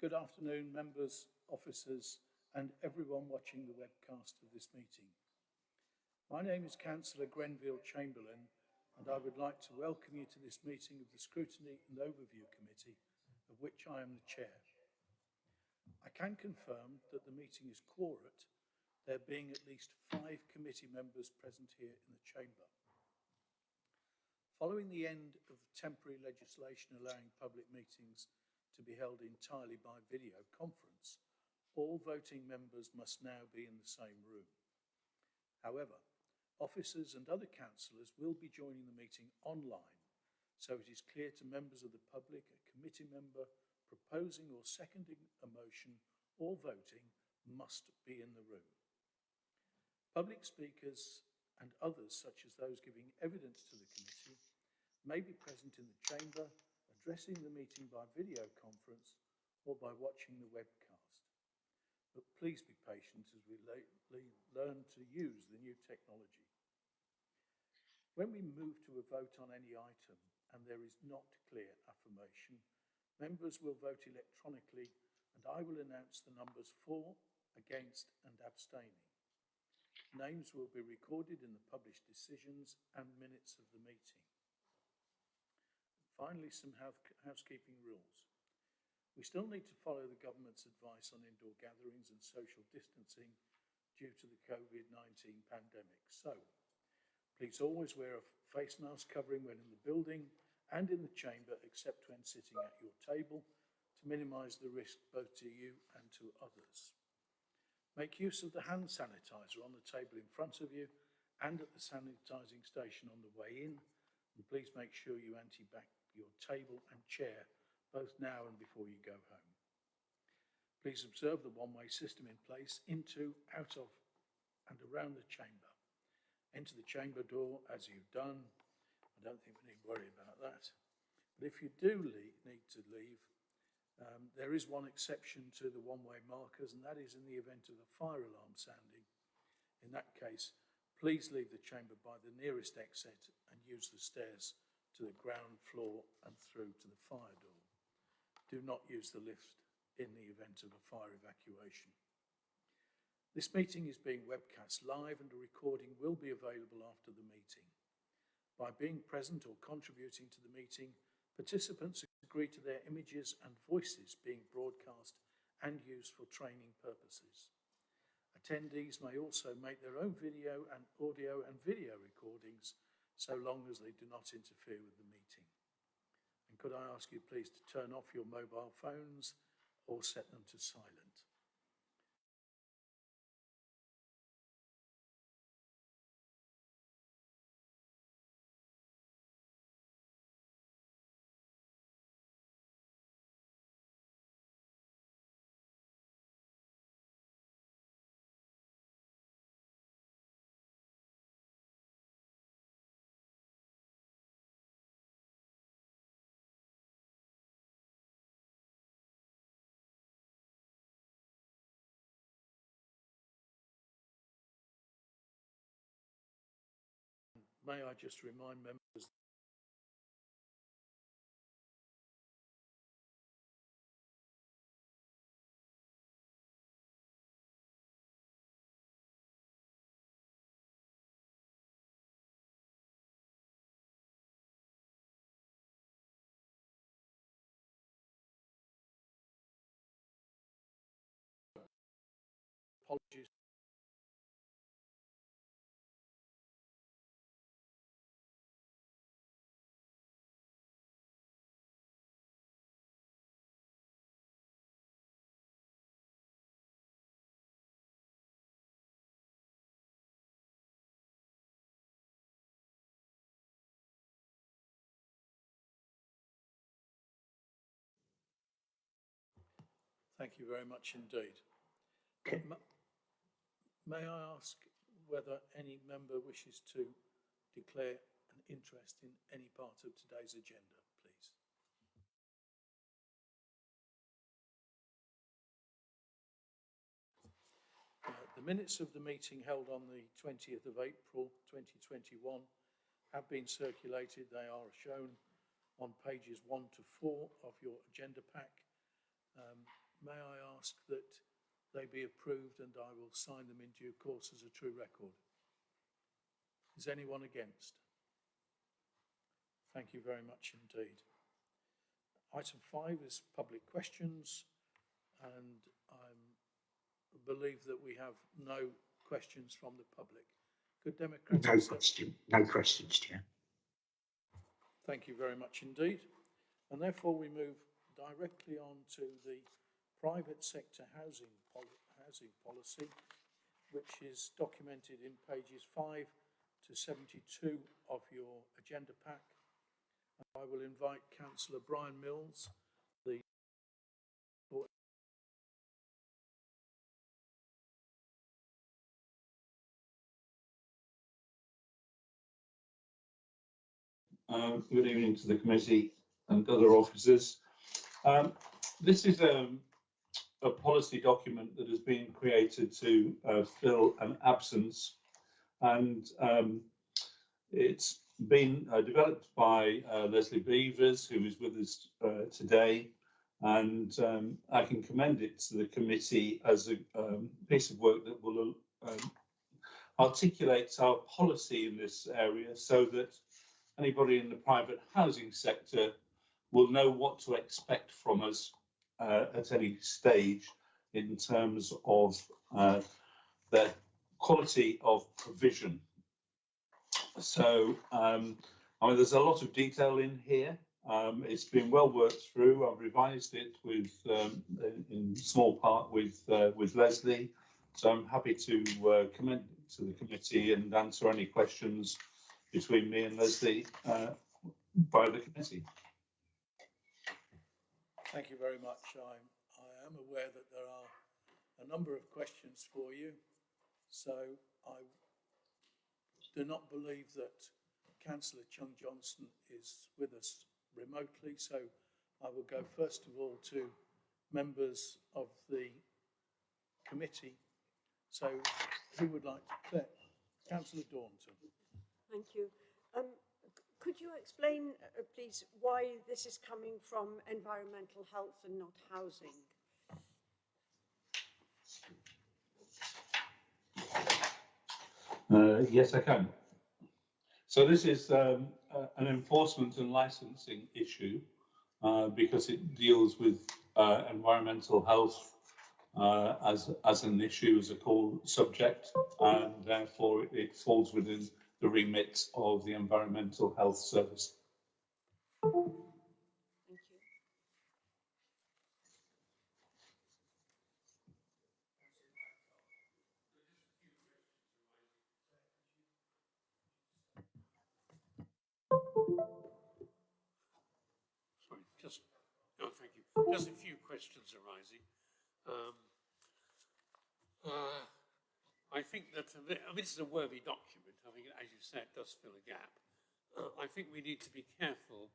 Good afternoon, members, officers, and everyone watching the webcast of this meeting. My name is Councillor Grenville Chamberlain, and I would like to welcome you to this meeting of the Scrutiny and Overview Committee, of which I am the chair. I can confirm that the meeting is quorate, there being at least five committee members present here in the chamber. Following the end of temporary legislation allowing public meetings to be held entirely by video conference, all voting members must now be in the same room. However, officers and other councillors will be joining the meeting online, so it is clear to members of the public a committee member proposing or seconding a motion or voting must be in the room. Public speakers and others, such as those giving evidence to the committee, may be present in the chamber addressing the meeting by video conference or by watching the webcast. But please be patient as we learn to use the new technology. When we move to a vote on any item and there is not clear affirmation, members will vote electronically and I will announce the numbers for, against and abstaining. Names will be recorded in the published decisions and minutes of the meeting. Finally, some housekeeping rules. We still need to follow the government's advice on indoor gatherings and social distancing due to the COVID-19 pandemic. So, please always wear a face mask covering when in the building and in the chamber except when sitting at your table to minimise the risk both to you and to others. Make use of the hand sanitizer on the table in front of you and at the sanitising station on the way in please make sure you anti back your table and chair both now and before you go home. Please observe the one-way system in place into, out of and around the chamber. Enter the chamber door as you've done. I don't think we need worry about that. But if you do leave, need to leave, um, there is one exception to the one-way markers and that is in the event of a fire alarm sounding. In that case, please leave the chamber by the nearest exit and use the stairs to the ground floor and through to the fire door. Do not use the lift in the event of a fire evacuation. This meeting is being webcast live and a recording will be available after the meeting. By being present or contributing to the meeting, participants agree to their images and voices being broadcast and used for training purposes. Attendees may also make their own video and audio and video recordings so long as they do not interfere with the meeting. And could I ask you please to turn off your mobile phones or set them to silent. May I just remind members apologies Thank you very much indeed. May I ask whether any member wishes to declare an interest in any part of today's agenda, please? Uh, the minutes of the meeting held on the 20th of April 2021 have been circulated. They are shown on pages 1 to 4 of your agenda pack. Um, may I ask that they be approved and I will sign them in due course as a true record? Is anyone against? Thank you very much indeed. Item five is public questions, and I believe that we have no questions from the public. Could Democratic... No question, no questions, Chair. Thank you very much indeed. And therefore we move directly on to the private sector housing, pol- housing policy, which is documented in pages 5 to 72 of your agenda pack. I will invite Councillor Brian Milnes, the Um, good evening to the committee and other officers. Um, this is um, a policy document that has been created to uh, fill an absence. And um, it's been uh, developed by uh, Leslie Beavers, who is with us uh, today, and um, I can commend it to the committee as a um, piece of work that will um, articulate our policy in this area so that anybody in the private housing sector will know what to expect from us at any stage in terms of uh, their quality of provision. So, um, I mean, there's a lot of detail in here. Um, it's been well worked through. I've revised it with, um, in small part with uh, with Leslie. So I'm happy to uh, commend to the committee and answer any questions between me and Leslie uh, by the committee. Thank you very much. I'm, I am aware that there are a number of questions for you. So I do not believe that Councillor Chung Johnson is with us remotely. So I will go first of all to members of the committee. So who would like to, Claire? Councillor Daunton. Thank you. Um, could you explain, uh, please, why this is coming from environmental health and not housing? Uh, yes, I can. So this is um, uh, an enforcement and licensing issue uh, because it deals with uh, environmental health uh, as as an issue, as a core subject, and therefore it falls within the remit of the Environmental Health Service. Thank you. Sorry, just, no, thank you. Just a few questions arising. Um, uh, I think that, I mean, this is a worthy document. I think, as you said, it does fill a gap. Uh, I think we need to be careful.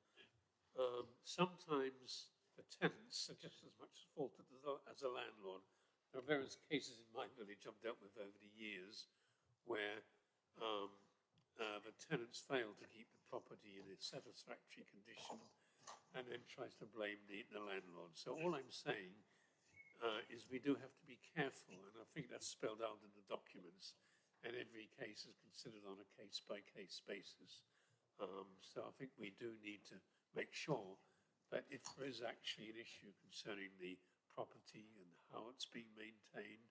Um, sometimes the tenants are just as much at fault as the, as a landlord. There are various cases in my village I've dealt with over the years where um, uh, the tenants fail to keep the property in a satisfactory condition and then tries to blame the, the landlord. So all I'm saying uh, is we do have to be careful, and I think that's spelled out in the documents, and every case is considered on a case-by-case basis. Um, so I think we do need to make sure that if there is actually an issue concerning the property and how it's being maintained,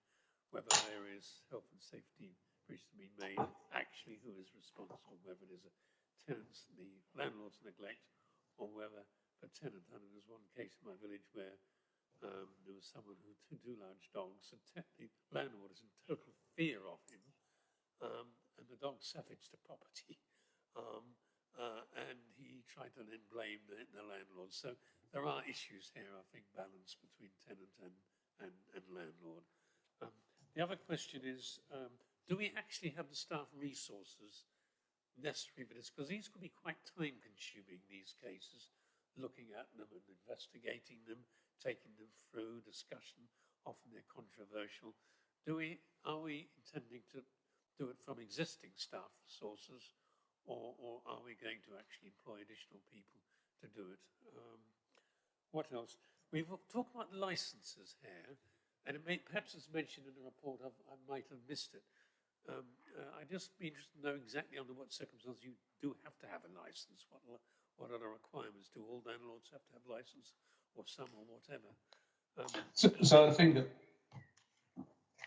whether there is health and safety breach to be made, actually who is responsible, whether it is a tenant's, the landlord's neglect, or whether a tenant, and there was one case in my village where um, there was someone who had two large dogs, and the landlord is in total fear of him, um, and the dog savaged the property, um, uh, and he tried to then blame the, the landlord. So there are issues here, I think, balance between tenant and, and, and landlord. Um, the other question is, um, do we actually have the staff resources necessary for this? Because these could be quite time consuming, these cases looking at them and investigating them, taking them through discussion. Often they're controversial. Do we are we intending to do it from existing staff sources, or, or are we going to actually employ additional people to do it? Um, what else? we've talked about licenses here, and it may, perhaps it's mentioned in the report, I've, I might have missed it. Um, uh, I'd just be interested to know exactly under what circumstances you do have to have a license. What, what other requirements do all landlords have to have license, or some, or whatever? Um, So, so I think that.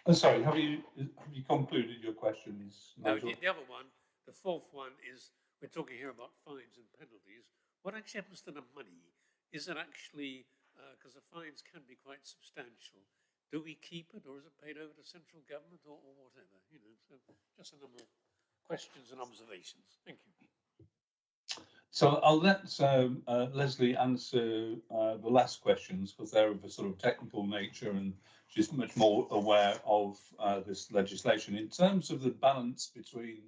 Oh, sorry, have you have you concluded your questions? No, Nigel? the, the other one, the fourth one is, we're talking here about fines and penalties. What actually happens to the money? Is it actually, because the fines can be quite substantial, do we keep it or is it paid over to central government or, or whatever? You know, so just a number of questions and observations. Thank you. So I'll let um, uh, Leslie answer uh, the last questions because they're of a sort of technical nature and she's much more aware of uh, this legislation. In terms of the balance between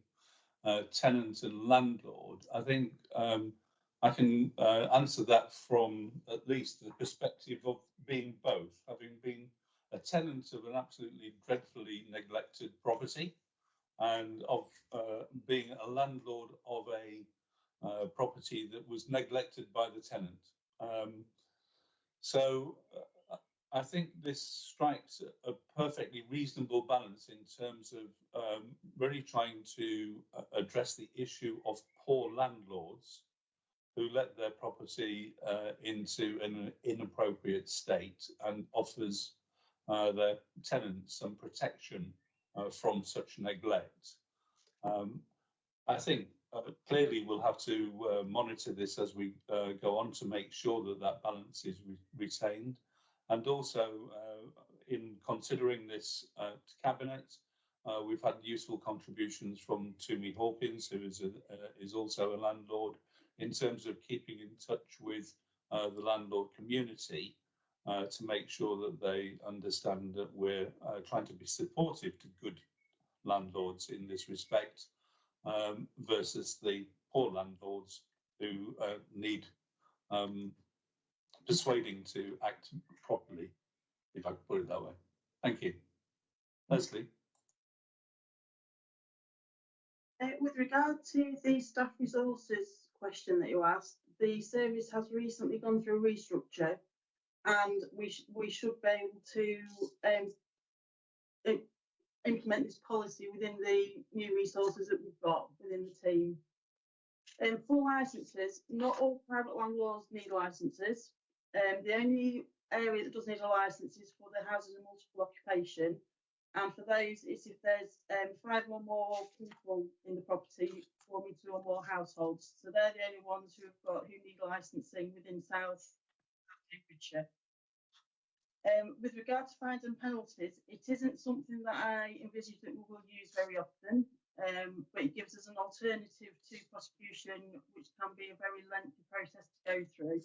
uh, tenant and landlord, I think um, I can uh, answer that from at least the perspective of being both, having been a tenant of an absolutely dreadfully neglected property and of uh, being a landlord of a uh, property that was neglected by the tenant. Um, so uh, I think this strikes a perfectly reasonable balance in terms of um, really trying to uh, address the issue of poor landlords who let their property uh, into an inappropriate state and offers uh, their tenants some protection uh, from such neglect. Um, I think uh, clearly we'll have to uh, monitor this as we uh, go on to make sure that that balance is re- retained. And also, uh, in considering this cabinet, uh, we've had useful contributions from Tumi Hawkins, who is, a, uh, is also a landlord, in terms of keeping in touch with the landlord community to make sure that they understand that we're trying to be supportive to good landlords in this respect um, versus the poor landlords who uh, need um, persuading to act properly, if I could put it that way. Thank you. Leslie? Uh, with regard to the staff resources question that you asked, the service has recently gone through a restructure and we, sh- we should be able to um, im- implement this policy within the new resources that we've got within the team. Um, for licences, not all private landlords need licences. Um, the only area that does need a licence is for the houses of multiple occupation. And for those, it's if there's um, five or more people in the property forming two or more households. So they're the only ones who have got who need licensing within South Cambridgeshire. Um, with regard to fines and penalties, it isn't something that I envisage that we will use very often, um, but it gives us an alternative to prosecution, which can be a very lengthy process to go through.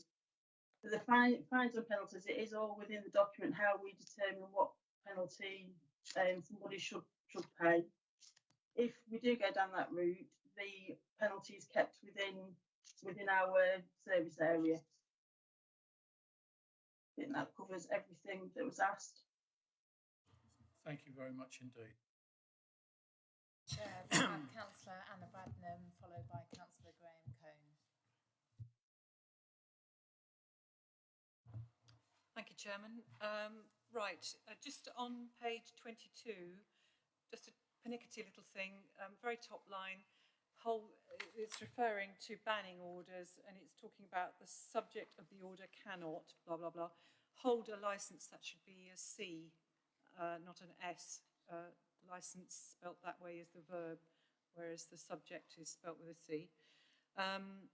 For the fine, fines and penalties, it is all within the document how we determine what penalty um, somebody should should pay. If we do go down that route, the penalty is kept within within our service area. I think that covers everything that was asked. Thank you very much indeed. Chair, councillor Anna Bradnam, followed by councillor Graham Cone. Thank you, Chairman. Um, right, uh, just on page 22, just a pernickety little thing, um, very top line, whole, it's referring to banning orders and it's talking about the subject of the order cannot, blah, blah, blah, hold a licence that should be a C, uh, not an S. Uh, licence spelt that way is the verb, whereas the subject is spelt with a C. Um,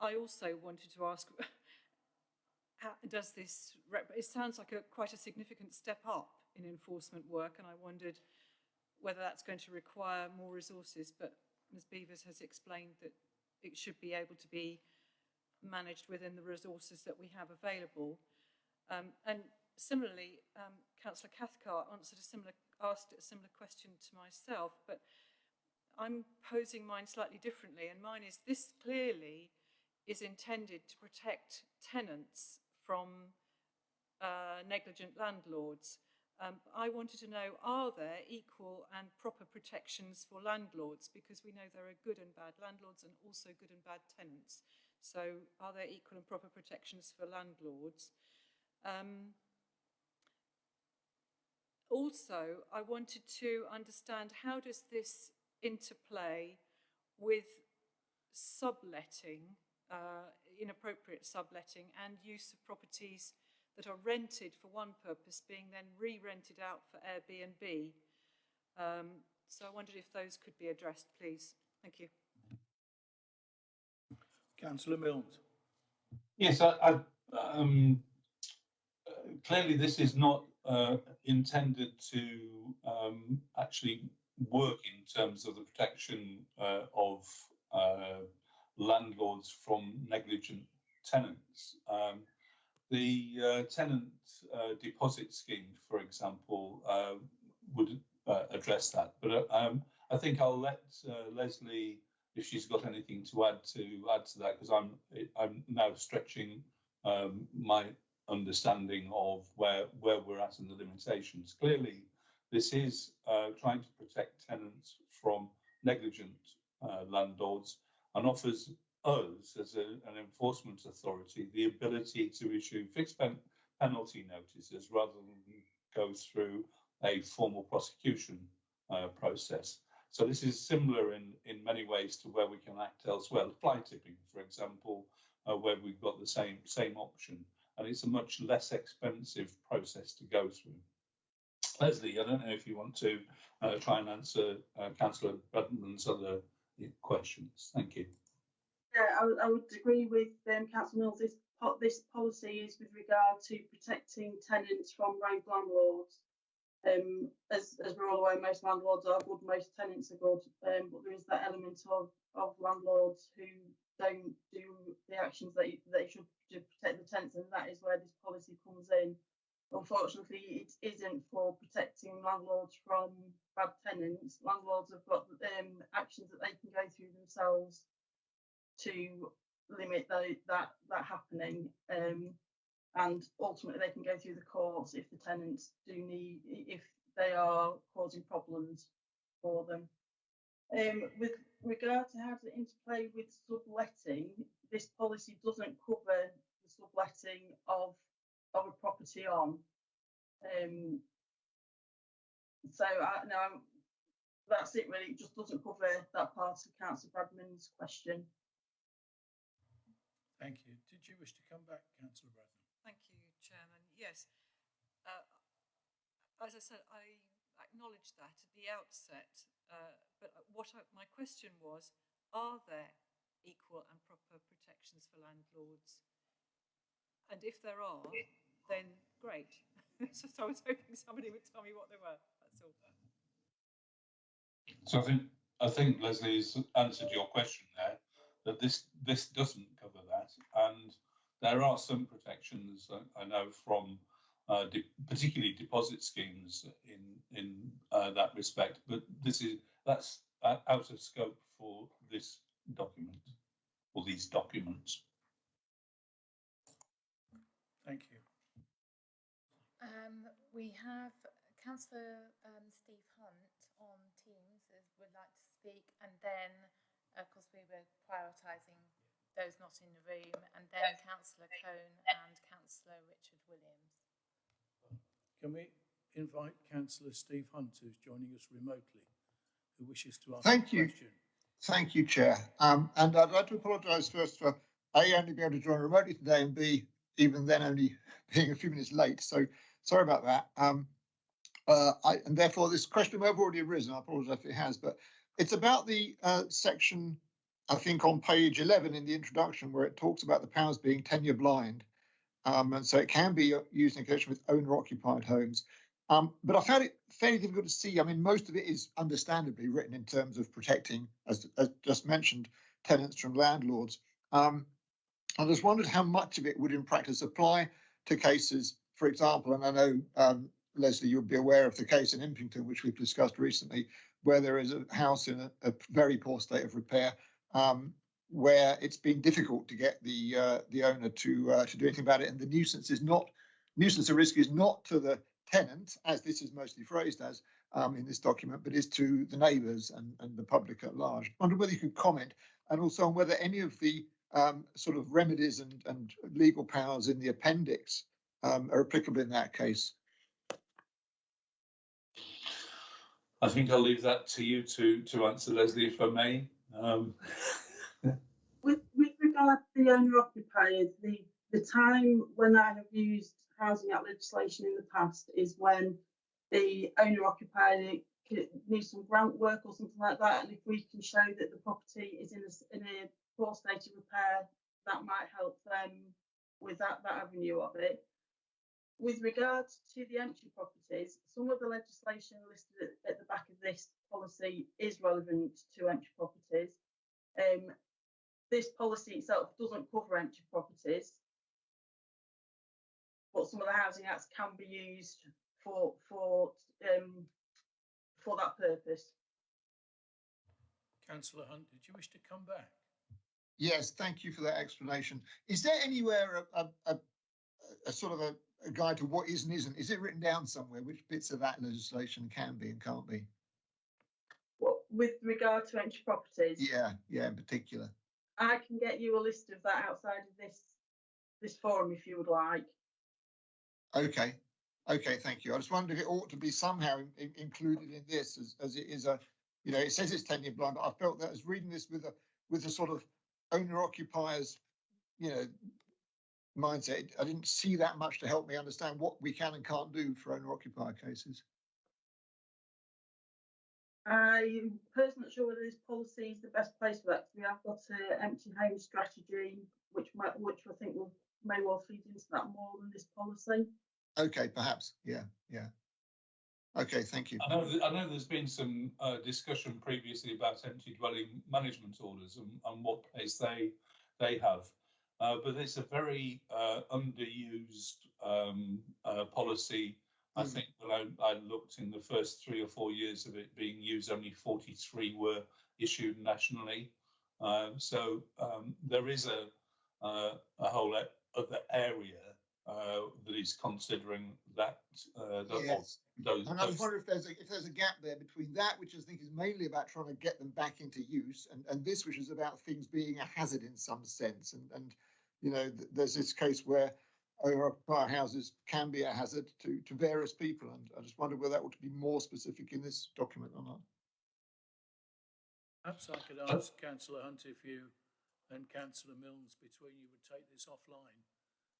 I also wanted to ask, does this, it sounds like a quite a significant step up in enforcement work, and I wondered whether that's going to require more resources, but Ms Beavers has explained that it should be able to be managed within the resources that we have available. Um, and similarly, um, Councillor Cathcart answered a similar, asked a similar question to myself, but I'm posing mine slightly differently, and mine is this clearly is intended to protect tenants from uh, negligent landlords. Um, I wanted to know, are there equal and proper protections for landlords? Because we know there are good and bad landlords and also good and bad tenants. So are there equal and proper protections for landlords? Um, also, I wanted to understand how does this interplay with subletting, uh, inappropriate subletting and use of properties that are rented for one purpose being then re-rented out for Airbnb. Um, so I wondered if those could be addressed, please. Thank you. Councillor Milnes. Yes, I, I, um, uh, clearly this is not uh, intended to um, actually work in terms of the protection uh, of uh, landlords from negligent tenants. Um, the uh, tenant uh, deposit scheme, for example, uh, would uh, address that. But uh, um, I think I'll let uh, Leslie, if she's got anything to add to add to that, because I'm I'm now stretching um, my understanding of where where we're at and the limitations. Clearly, this is trying to protect tenants from negligent landlords and offers us as a, an enforcement authority the ability to issue fixed pen penalty notices rather than go through a formal prosecution uh, process. So this is similar in, in many ways to where we can act elsewhere. Fly tipping, for example, uh, where we've got the same same option, and it's a much less expensive process to go through. Leslie, I don't know if you want to uh, try and answer uh, Councillor Bradnam's other questions. Thank you. Yeah, I, would- I would agree with um, Councillor Milnes. This this policy is with regard to protecting tenants from rogue landlords. Um, as as we're all aware, most landlords are good, most tenants are good, um, but there is that element of of landlords who don't do the actions that they should to protect the tenants, and that is where this policy comes in. Unfortunately, it isn't for protecting landlords from bad tenants. Landlords have got um, actions that they can go through themselves to limit tho- that that happening. Um, and ultimately, they can go through the courts if the tenants do need, if they are causing problems for them. Um, with regard to how to interplay with subletting, this policy doesn't cover the subletting of of a property on. Um, so I, no, that's it really. It just doesn't cover that part of Councillor Bradnam's question. Thank you. Did you wish to come back, Councillor Bradnam? Thank you, Chairman. Yes. Uh, as I said, I acknowledge that at the outset, uh, but what I, my question was, are there equal and proper protections for landlords? And if there are, then great. so I was hoping somebody would tell me what they were. That's all. So I think I think Leslie's answered your question there. That this this doesn't cover that, and there are some protections I, I know from uh, de- particularly deposit schemes in in uh, that respect. But this is that's uh, out of scope for this document or these documents. Thank you. Um, we have Councillor um, Steve Hunt on Teams as would like to speak, and then, of course, we were prioritising those not in the room, and then Councillor Cone and Councillor Richard Williams. Can we invite Councillor Steve Hunt, who's joining us remotely, who wishes to ask Thank a you. question? Thank you, Chair. Um, and I'd like to apologise first for A, only being able to join remotely today, and B, even then only being a few minutes late. So sorry about that. Um, uh, I, and therefore, this question may have already arisen. I apologise if it has, but it's about the uh, section, I think, on page 11 in the introduction, where it talks about the powers being tenure blind. Um, and so it can be used in connection with owner occupied homes. Um, but I found it fairly difficult to see. I mean, most of it is understandably written in terms of protecting, as, as just mentioned, tenants from landlords. Um, I just wondered how much of it would in practice apply to cases, for example, and I know, um, Leslie, you'll be aware of the case in Impington, which we've discussed recently, where there is a house in a, a very poor state of repair, um, where it's been difficult to get the uh, the owner to uh, to do anything about it, and the nuisance is not nuisance risk is not to the tenant, as this is mostly phrased as um, in this document, but is to the neighbours and, and the public at large. I wonder whether you could comment and also on whether any of the um, sort of remedies and, and legal powers in the appendix um, are applicable in that case. I think I'll leave that to you to, to answer, Leslie, if I may. Um, With, with regard to the owner occupiers, the, the time when I have used Housing Act legislation in the past is when the owner occupier needs some grant work or something like that, and if we can show that the property is in a, in a poor state of repair, that might help them with that, that avenue of it. With regard to the empty properties, some of the legislation listed at, at the back of this policy is relevant to empty properties. Um, this policy itself doesn't cover empty properties. But some of the housing acts can be used for, for, um, for that purpose. Councillor Hunt, did you wish to come back? Yes, thank you for that explanation. Is there anywhere a, a, a, a sort of a, a guide to what is and isn't? Is it written down somewhere which bits of that legislation can be and can't be? What, with regard to empty properties, Yeah, yeah, in particular. I can get you a list of that outside of this, this forum if you would like. Okay, okay, thank you. I just wondered if it ought to be somehow in- included in this as, as it is a, you know, it says it's tenure blind, but I felt that as reading this with a, with a sort of owner occupiers, you know, mindset, I didn't see that much to help me understand what we can and can't do for owner occupier cases. I'm personally not sure whether this policy is the best place for that. 'cause We have got an empty home strategy, which might, which I think will may well feed into that more than this policy. Okay, perhaps, yeah, yeah. Okay, thank you. I know, th- I know there's been some uh, discussion previously about empty dwelling management orders and, and what place they they have. Uh, but it's a very uh, underused um, uh, policy. I Mm. think when I, I looked in the first three or four years of it being used, only 43 were issued nationally. Uh, so um, there is a uh, a whole other area uh, that is considering that uh, Yes. those, And I those just wonder if there's a, if there's a gap there between that, which I think is mainly about trying to get them back into use, and, and this, which is about things being a hazard in some sense. And, and you know, th- there's this case where owner-occupier houses can be a hazard to, to various people, and I just wonder whether that ought to be more specific in this document or not. Perhaps I could uh, ask Councillor Hunt if you and Councillor Milnes between you would take this offline,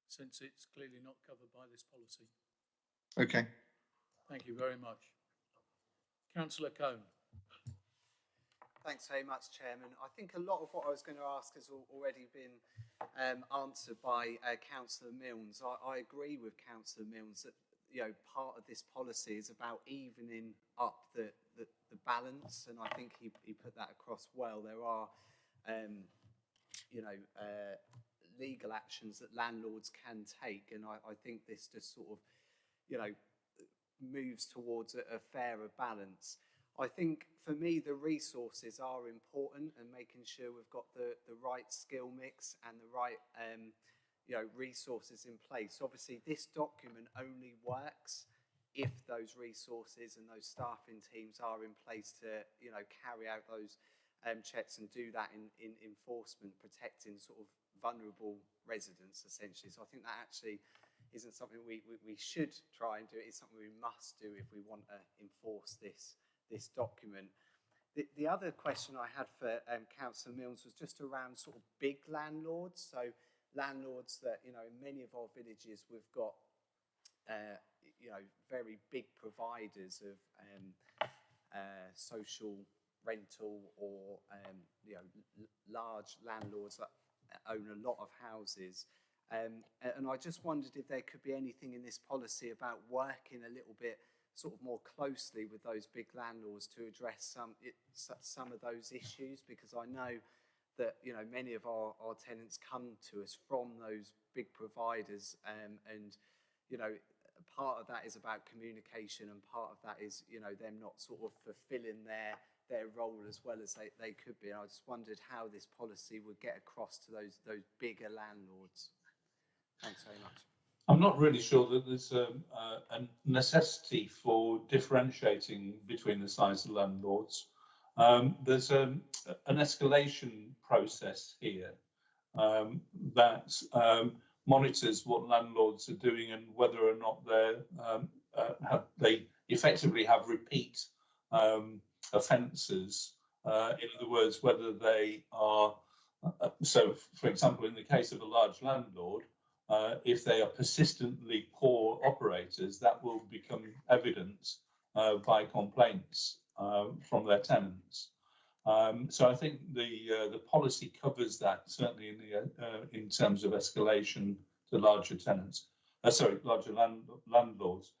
since it's clearly not covered by this policy. Okay. Thank you very much. Councillor Cone. Thanks very much, Chairman. I think a lot of what I was going to ask has already been um, answered by uh, Councillor Milnes. I, I agree with Councillor Milnes that you know part of this policy is about evening up the, the, the balance, and I think he, he put that across well. There are, um, you know, uh, legal actions that landlords can take, and I, I think this just sort of, you know, moves towards a, a fairer balance. I think for me, the resources are important and making sure we've got the, the right skill mix and the right um, you know, resources in place. Obviously, this document only works if those resources and those staffing teams are in place to, you know, carry out those um, checks and do that in, in enforcement, protecting sort of vulnerable residents, essentially. So I think that actually isn't something we, we, we should try and do. It's something we must do if we want to enforce this this document. The, the other question I had for um, Councillor Milnes was just around sort of big landlords. So landlords that, you know, in many of our villages, we've got, uh, you know, very big providers of um, uh, social rental or, um, you know, large landlords that own a lot of houses. Um, and I just wondered if there could be anything in this policy about working a little bit sort of more closely with those big landlords to address some it, some of those issues because I know that you know many of our, our tenants come to us from those big providers um, and you know part of that is about communication and part of that is you know them not sort of fulfilling their their role as well as they, they could be. And I just wondered how this policy would get across to those those bigger landlords. Thanks very much I'm not really sure that there's um, uh, a necessity for differentiating between the size of landlords. Um, there's um, an escalation process here um, that um, monitors what landlords are doing and whether or not um, uh, have, they effectively have repeat offences. Uh, in other words, whether they are uh, so, for example, in the case of a large landlord, uh, if they are persistently poor operators, that will become evident uh, by complaints uh, from their tenants. Um, so I think the uh, the policy covers that certainly in the uh, in terms of escalation to larger tenants, sorry, larger land, landlords.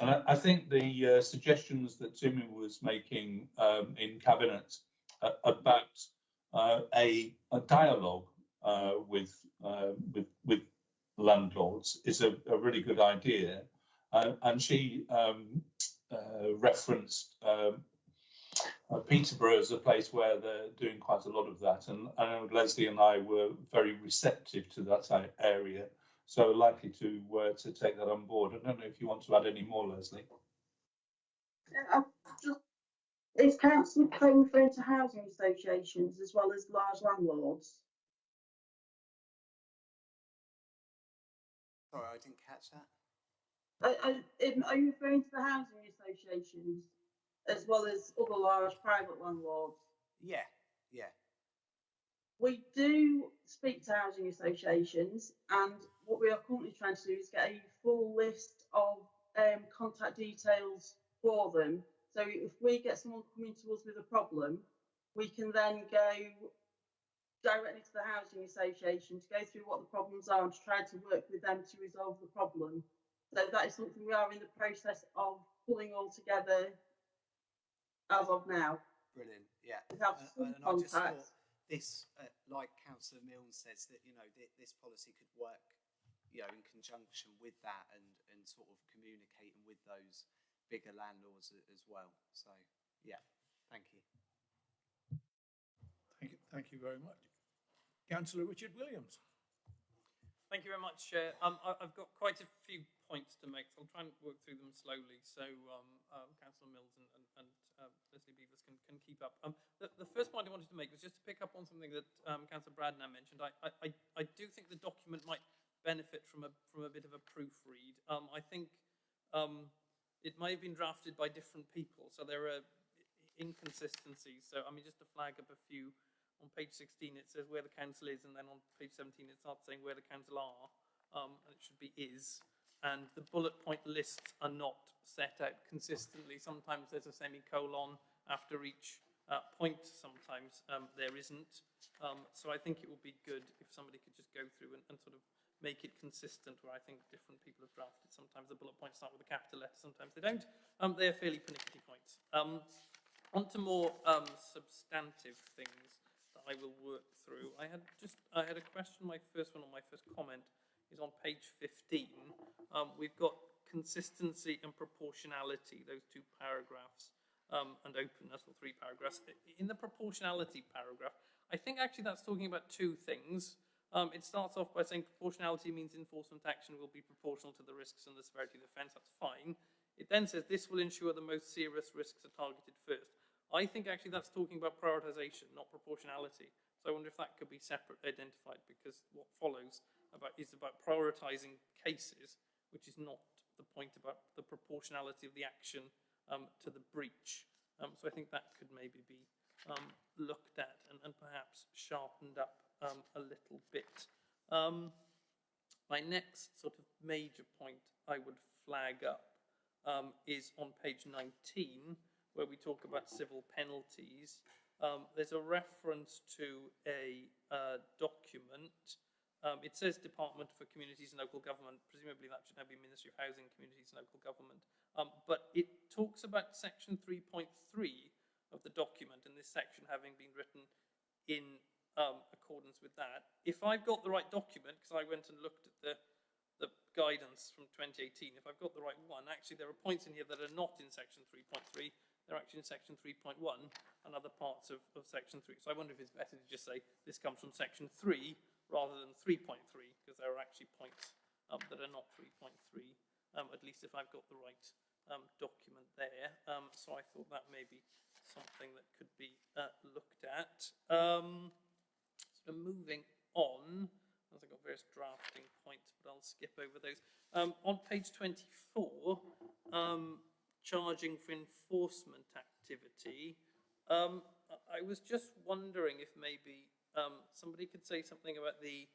And I, I think the suggestions that Tumi was making um, in cabinet about uh, a, a, dialogue uh, with, uh, with, with landlords is a, a really good idea. and she um, referenced um, uh, Peterborough as a place where they're doing quite a lot of that, and know Leslie and I were very receptive to that area, so likely to uh, to take that on board. I don't know if you want to add any more, Leslie. Is council paying referring to housing associations as well as large landlords? Sorry, I didn't catch that. Are, are, are you referring to the housing associations as well as other large private landlords? Yeah, yeah. We do speak to housing associations, and what we are currently trying to do is get a full list of um, contact details for them so if we get someone coming to us with a problem, we can then go directly to the housing association to go through what the problems are and to try to work with them to resolve the problem. So that is something we are in the process of pulling all together as of now. Brilliant, yeah. We and, and I just thought this, uh, like Councillor Milnes says, that you know th this policy could work, you know, in conjunction with that and and sort of communicating with those bigger landlords as well. So, yeah, thank you. Thank you, thank you very much. Councillor Richard Williams. Thank you very much, Chair. Um, I, have got quite a few points to make, so I'll try and work through them slowly so um, um, Councillor Milnes and, and, and uh, Leslie Beavers can, can keep up. Um, the, the, first point I wanted to make was just to pick up on something that um, Councillor Bradnam mentioned. I, I, I, do think the document might benefit from a, from a bit of a proofread. Um, I think um, it may have been drafted by different people, so there are inconsistencies. So, I mean, just to flag up a few, on page 16 it says where the council is, and then on page 17 it starts saying where the council are, um, and it should be is. And the bullet point lists are not set out consistently. Sometimes there's a semicolon after each uh, point, sometimes um, there isn't. Um, so I think it would be good if somebody could just go through and, and sort of make it consistent where I think different people have drafted. Sometimes the bullet points start with a capital letter, sometimes they don't. Um, they're fairly pernickety points. Um, on to more um, substantive things I will work through. I had just, I had a question, my first one or my first comment is on page 15. Um, we've got consistency and proportionality, those two paragraphs, um, and openness, or three paragraphs. In the proportionality paragraph, I think actually that's talking about two things. Um, it starts off by saying proportionality means enforcement action will be proportional to the risks and the severity of the offence. That's fine. It then says this will ensure the most serious risks are targeted first. I think actually that's talking about prioritisation, not proportionality. So I wonder if that could be separate identified because what follows about is about prioritising cases, which is not the point about the proportionality of the action um, to the breach. Um, so I think that could maybe be um, looked at and, and perhaps sharpened up um, a little bit. Um, my next sort of major point I would flag up um, is on page 19, where we talk about civil penalties. Um, there's a reference to a uh, document. Um, it says Department for Communities and Local Government. Presumably that should now be Ministry of Housing, Communities and Local Government. Um, but it talks about section 3.3 of the document, and this section having been written in um, accordance with that. If I've got the right document, because I went and looked at the, the guidance from 2018, if I've got the right one, actually there are points in here that are not in section 3.3, they're actually in section 3.1 and other parts of, of section 3. So I wonder if it's better to just say this comes from section 3 rather than 3.3, because there are actually points um, that are not 3.3, um, at least if I've got the right um, document there. Um, so I thought that may be something that could be uh, looked at. Um, moving on, as I've got various drafting points, but I'll skip over those. Um, on page 24, um, charging for enforcement activity, um, I was just wondering if maybe um, somebody could say something about the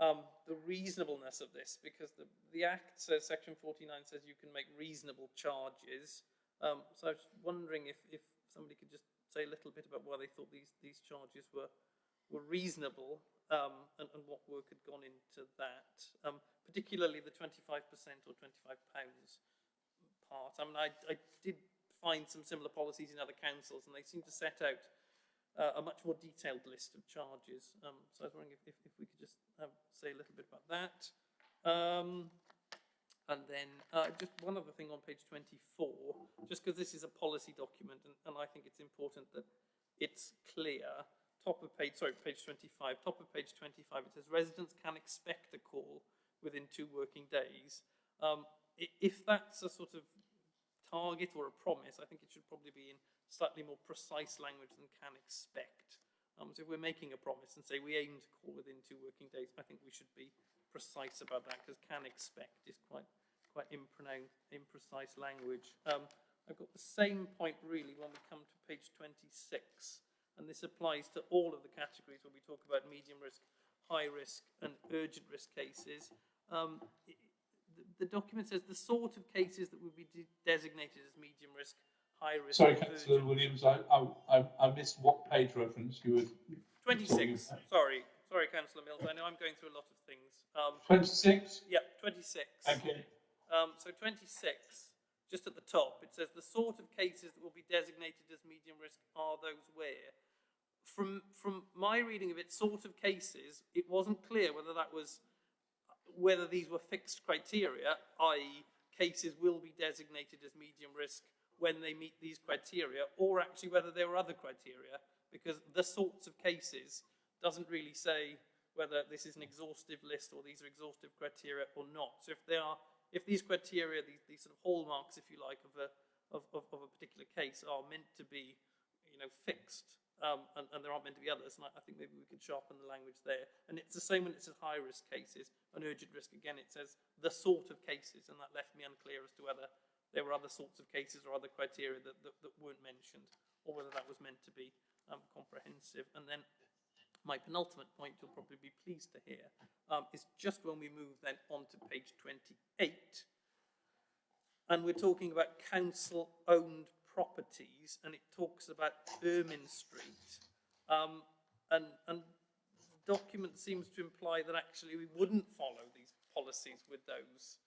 um, the reasonableness of this, because the, the Act says, section 49 says you can make reasonable charges. Um, so I was wondering if, if somebody could just say a little bit about why they thought these, these charges were, were reasonable um, and, and what work had gone into that, um, particularly the 25% or 25 pounds part. I mean, I, I did find some similar policies in other councils and they seem to set out uh, a much more detailed list of charges. Um, so I was wondering if, if, if we could just say a little bit about that. Um, and then uh, just one other thing on page 24, just because this is a policy document and, and I think it's important that it's clear. Top of page, sorry, page 25, top of page 25, it says residents can expect a call within two working days. Um, if that's a sort of target or a promise, I think it should probably be in slightly more precise language than can expect. Um, so if we're making a promise and say we aim to call within two working days, I think we should be precise about that because can expect is quite quite imprecise language. Um, I've got the same point really when we come to page 26, and this applies to all of the categories where we talk about medium risk, high risk, and urgent risk cases. Um, the, the document says the sort of cases that would be de- designated as medium risk, high risk. Sorry, councillor. Williams, I, I, I, missed what page reference you were. 26, sorry, sorry, Councillor Milnes, I know I'm going through a lot of things. Um, 26? yeah, 26. Thank you. Um, so 26, just at the top, it says the sort of cases that will be designated as medium risk are those where. From, from my reading of it, sort of cases, it wasn't clear whether that was, whether these were fixed criteria, i.e. cases will be designated as medium risk when they meet these criteria, or actually whether there were other criteria, because the sorts of cases doesn't really say whether this is an exhaustive list or these are exhaustive criteria or not. So if they are, if these criteria, these, these sort of hallmarks, if you like, of a, of, of, of a particular case are meant to be, you know, fixed, um, and, and there aren't meant to be others, and I, I think maybe we could sharpen the language there. And it's the same when it says high risk cases, and urgent risk, again, it says the sort of cases, and that left me unclear as to whether there were other sorts of cases or other criteria that, that, that weren't mentioned, or whether that was meant to be um, comprehensive. And then my penultimate point you'll probably be pleased to hear um, is just when we move then on to page 28 and we're talking about council owned properties and it talks about Ermine Street um, and, and the document seems to imply that actually we wouldn't follow these policies with those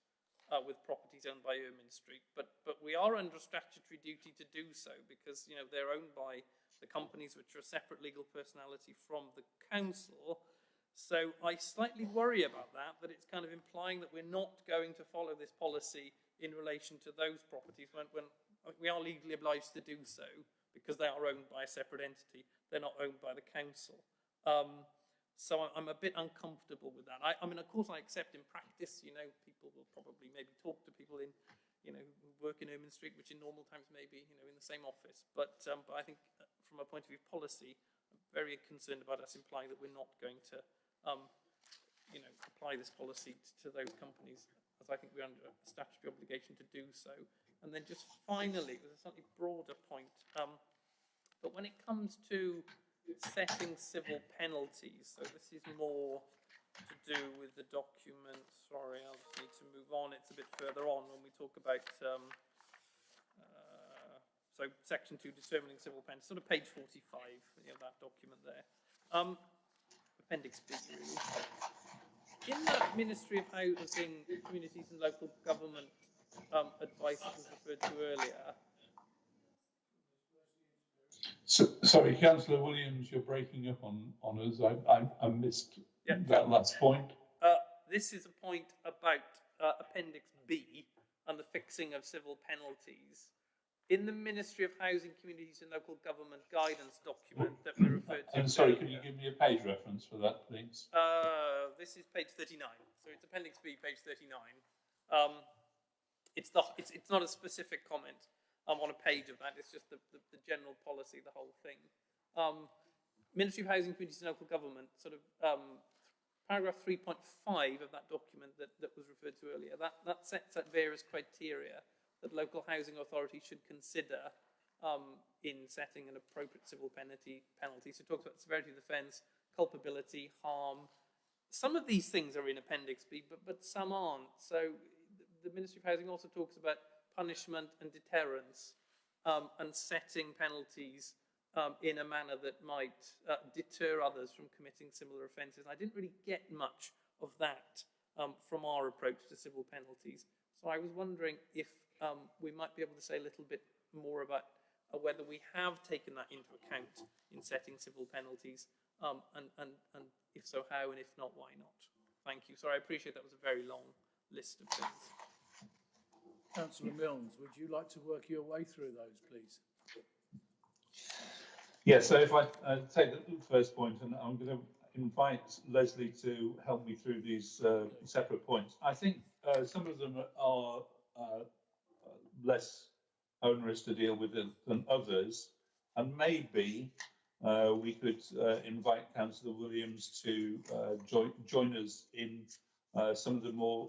uh, with properties owned by Ermine Street, but but we are under statutory duty to do so because you know they're owned by the companies which are a separate legal personality from the council. So I slightly worry about that, that it's kind of implying that we're not going to follow this policy in relation to those properties when, when we are legally obliged to do so because they are owned by a separate entity. They're not owned by the council. Um, so I'm a bit uncomfortable with that. I, I mean, of course, I accept in practice, you know, people will probably maybe talk to people in, you know, work in Ermine Street, which in normal times may be, you know, in the same office. But, um, but I think uh, from a point of view of policy, I'm very concerned about us implying that we're not going to, um, you know, apply this policy t- to those companies, as I think we're under a statutory obligation to do so. And then just finally, with a slightly broader point, um, but when it comes to setting civil penalties, so this is more to do with the document, sorry, I'll just need to move on, it's a bit further on when we talk about, um, uh, so section two, determining civil penalties, sort of page forty-five, you know, that document there. Um, appendix B, really. In that Ministry of Housing, Communities and Local Government, um, advice was referred to earlier, So, sorry, councillor Williams, you're breaking up on, on us. I, I, I missed Yeah. that last point. Uh, this is a point about uh, Appendix B and the fixing of civil penalties. In the Ministry of Housing, Communities and Local Government guidance document that we referred to. And sorry, could earlier, you give me a page reference for that, please? Uh, this is page 39. So it's Appendix B, page 39. Um, it's, the, it's, it's not a specific comment um, on a page of that. It's just the, the, the general policy, the whole thing. Um, Ministry of Housing, Communities and Local Government sort of um, paragraph 3.5 of that document that, that was referred to earlier, that, that sets out various criteria that local housing authorities should consider um, in setting an appropriate civil penalty. penalty. So it talks about severity of the offence, culpability, harm. Some of these things are in Appendix B, but, but some aren't. So the Ministry of Housing also talks about punishment and deterrence um, and setting penalties um, in a manner that might uh, deter others from committing similar offences. I didn't really get much of that um, from our approach to civil penalties. So I was wondering if um, we might be able to say a little bit more about uh, whether we have taken that into account in setting civil penalties, um, and, and, and if so, how, and if not, why not? Thank you. Sorry, I appreciate that was a very long list of things. Councillor Milnes, would you like to work your way through those, please? Yeah, so if I uh, take the first point, and I'm going to invite Leslie to help me through these uh, separate points. I think uh, some of them are uh, less onerous to deal with than, others, and maybe uh, we could uh, invite Councillor Williams to join, join us in some of the more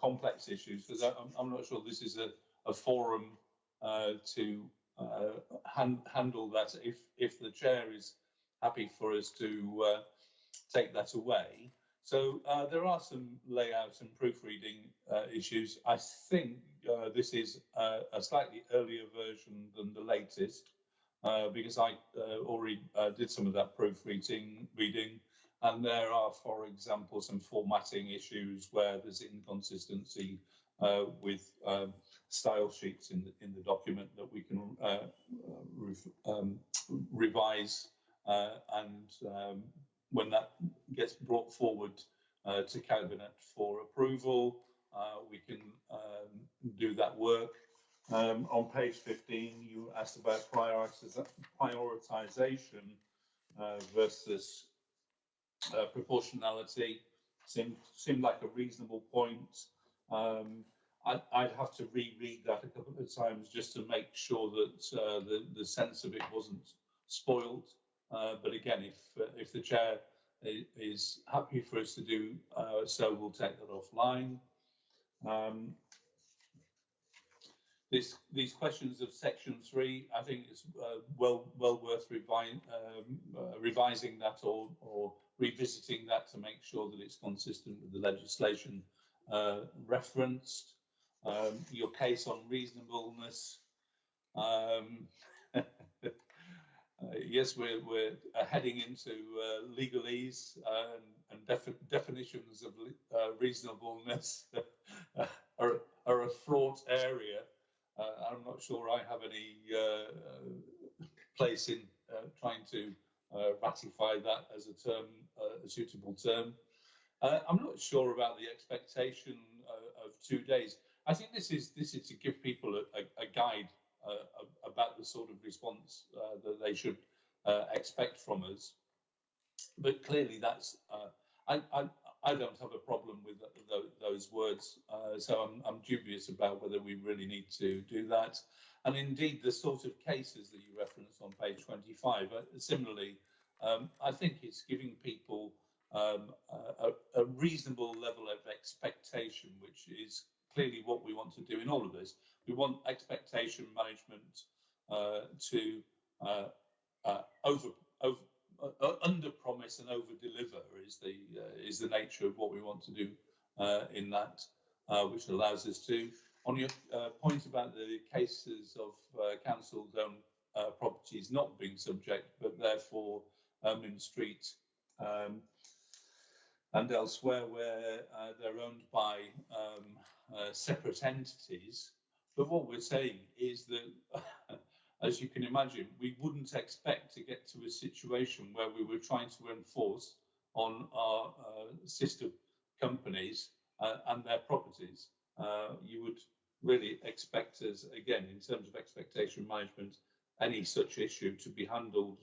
complex issues, because I'm, I'm not sure this is a, a forum to uh, hand, handle that if if the chair is happy for us to uh, take that away. So uh, there are some layout and proofreading uh, issues. I think uh, this is uh, a slightly earlier version than the latest because I already did some of that proofreading reading. And there are, for example, some formatting issues where there's inconsistency with um, style sheets in the, in the document that we can uh, um, revise uh, and um, when that gets brought forward uh, to cabinet for approval uh, we can um, do that work. Um, on page 15 you asked about prioritization uh, versus uh, proportionality seemed seemed like a reasonable point um, I'd, I'd have to reread that a couple of times just to make sure that uh, the the sense of it wasn't spoiled. Uh, but again, if uh, if the chair is happy for us to do uh, so, we'll take that offline. Um, this, these questions of section three, I think it's uh, well well worth revi um, uh, revising that or, or revisiting that to make sure that it's consistent with the legislation referenced um, your case on reasonableness. Um, uh, yes, we're, we're uh, heading into uh, legalese and, and defi definitions of uh, reasonableness are, are, a fraught area. Uh, I'm not sure I have any uh, place in trying to ratify that as a term, a suitable term. I'm not sure about the expectation of two days. I think this is this is to give people a, a, a guide uh, about the sort of response uh, that they should uh, expect from us. But clearly, that's uh, I I don't have a problem with th those words, uh, so I'm I'm dubious about whether we really need to do that. And indeed, the sort of cases that you referenced on page 25, uh, similarly, um, I think it's giving people um, a, a reasonable level of expectation, which is clearly what we want to do in all of this. We want expectation management uh, to uh, uh, over, over uh, under promise and over deliver is the uh, is the nature of what we want to do uh, in that, which allows us to. On your point about the cases of councils owned properties not being subject, but therefore um, in street um, and elsewhere where uh, they're owned by um, uh, separate entities. But what we're saying is that, as you can imagine, we wouldn't expect to get to a situation where we were trying to enforce on our uh, sister companies uh, and their properties. Uh, you would really expect us, again, in terms of expectation management, any such issue to be handled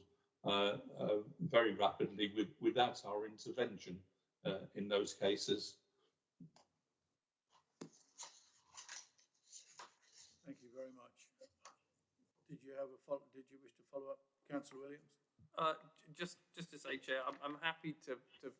uh, very rapidly with, without our intervention in those cases. Did you have a follow, did you wish to follow up, Councillor Williams? Uh, just, just to say, Chair, I'm, I'm happy to, to,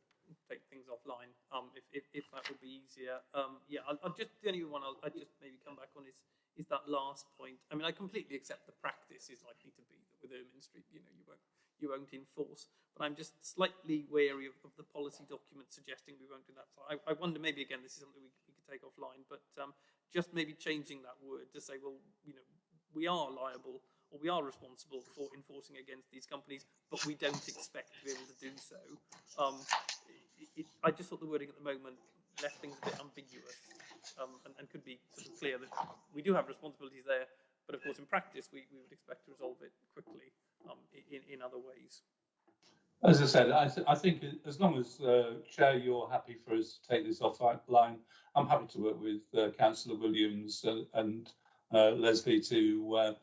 take things offline, um, if, if, if that would be easier. Um, yeah, I'll, I'll just, the only one I'll, I'll just maybe come back on is, is that last point. I mean, I completely accept the practice is likely to be that with Ermine Street, you know, you won't, you won't enforce, but I'm just slightly wary of, of the policy document suggesting we won't do that. So I, I wonder maybe again, this is something we, we could take offline, but, um, just maybe changing that word to say, well, you know, we are liable or we are responsible for enforcing against these companies, but we don't expect to be able to do so. Um, it, it, I just thought the wording at the moment left things a bit ambiguous um, and, and could be sort of clear that we do have responsibilities there, but of course in practice we, we would expect to resolve it quickly um, in, in other ways. As I said, I, th- I think as long as uh, Chair, you're happy for us to take this offline, I'm happy to work with uh, Councillor Williams and, and uh, Leslie to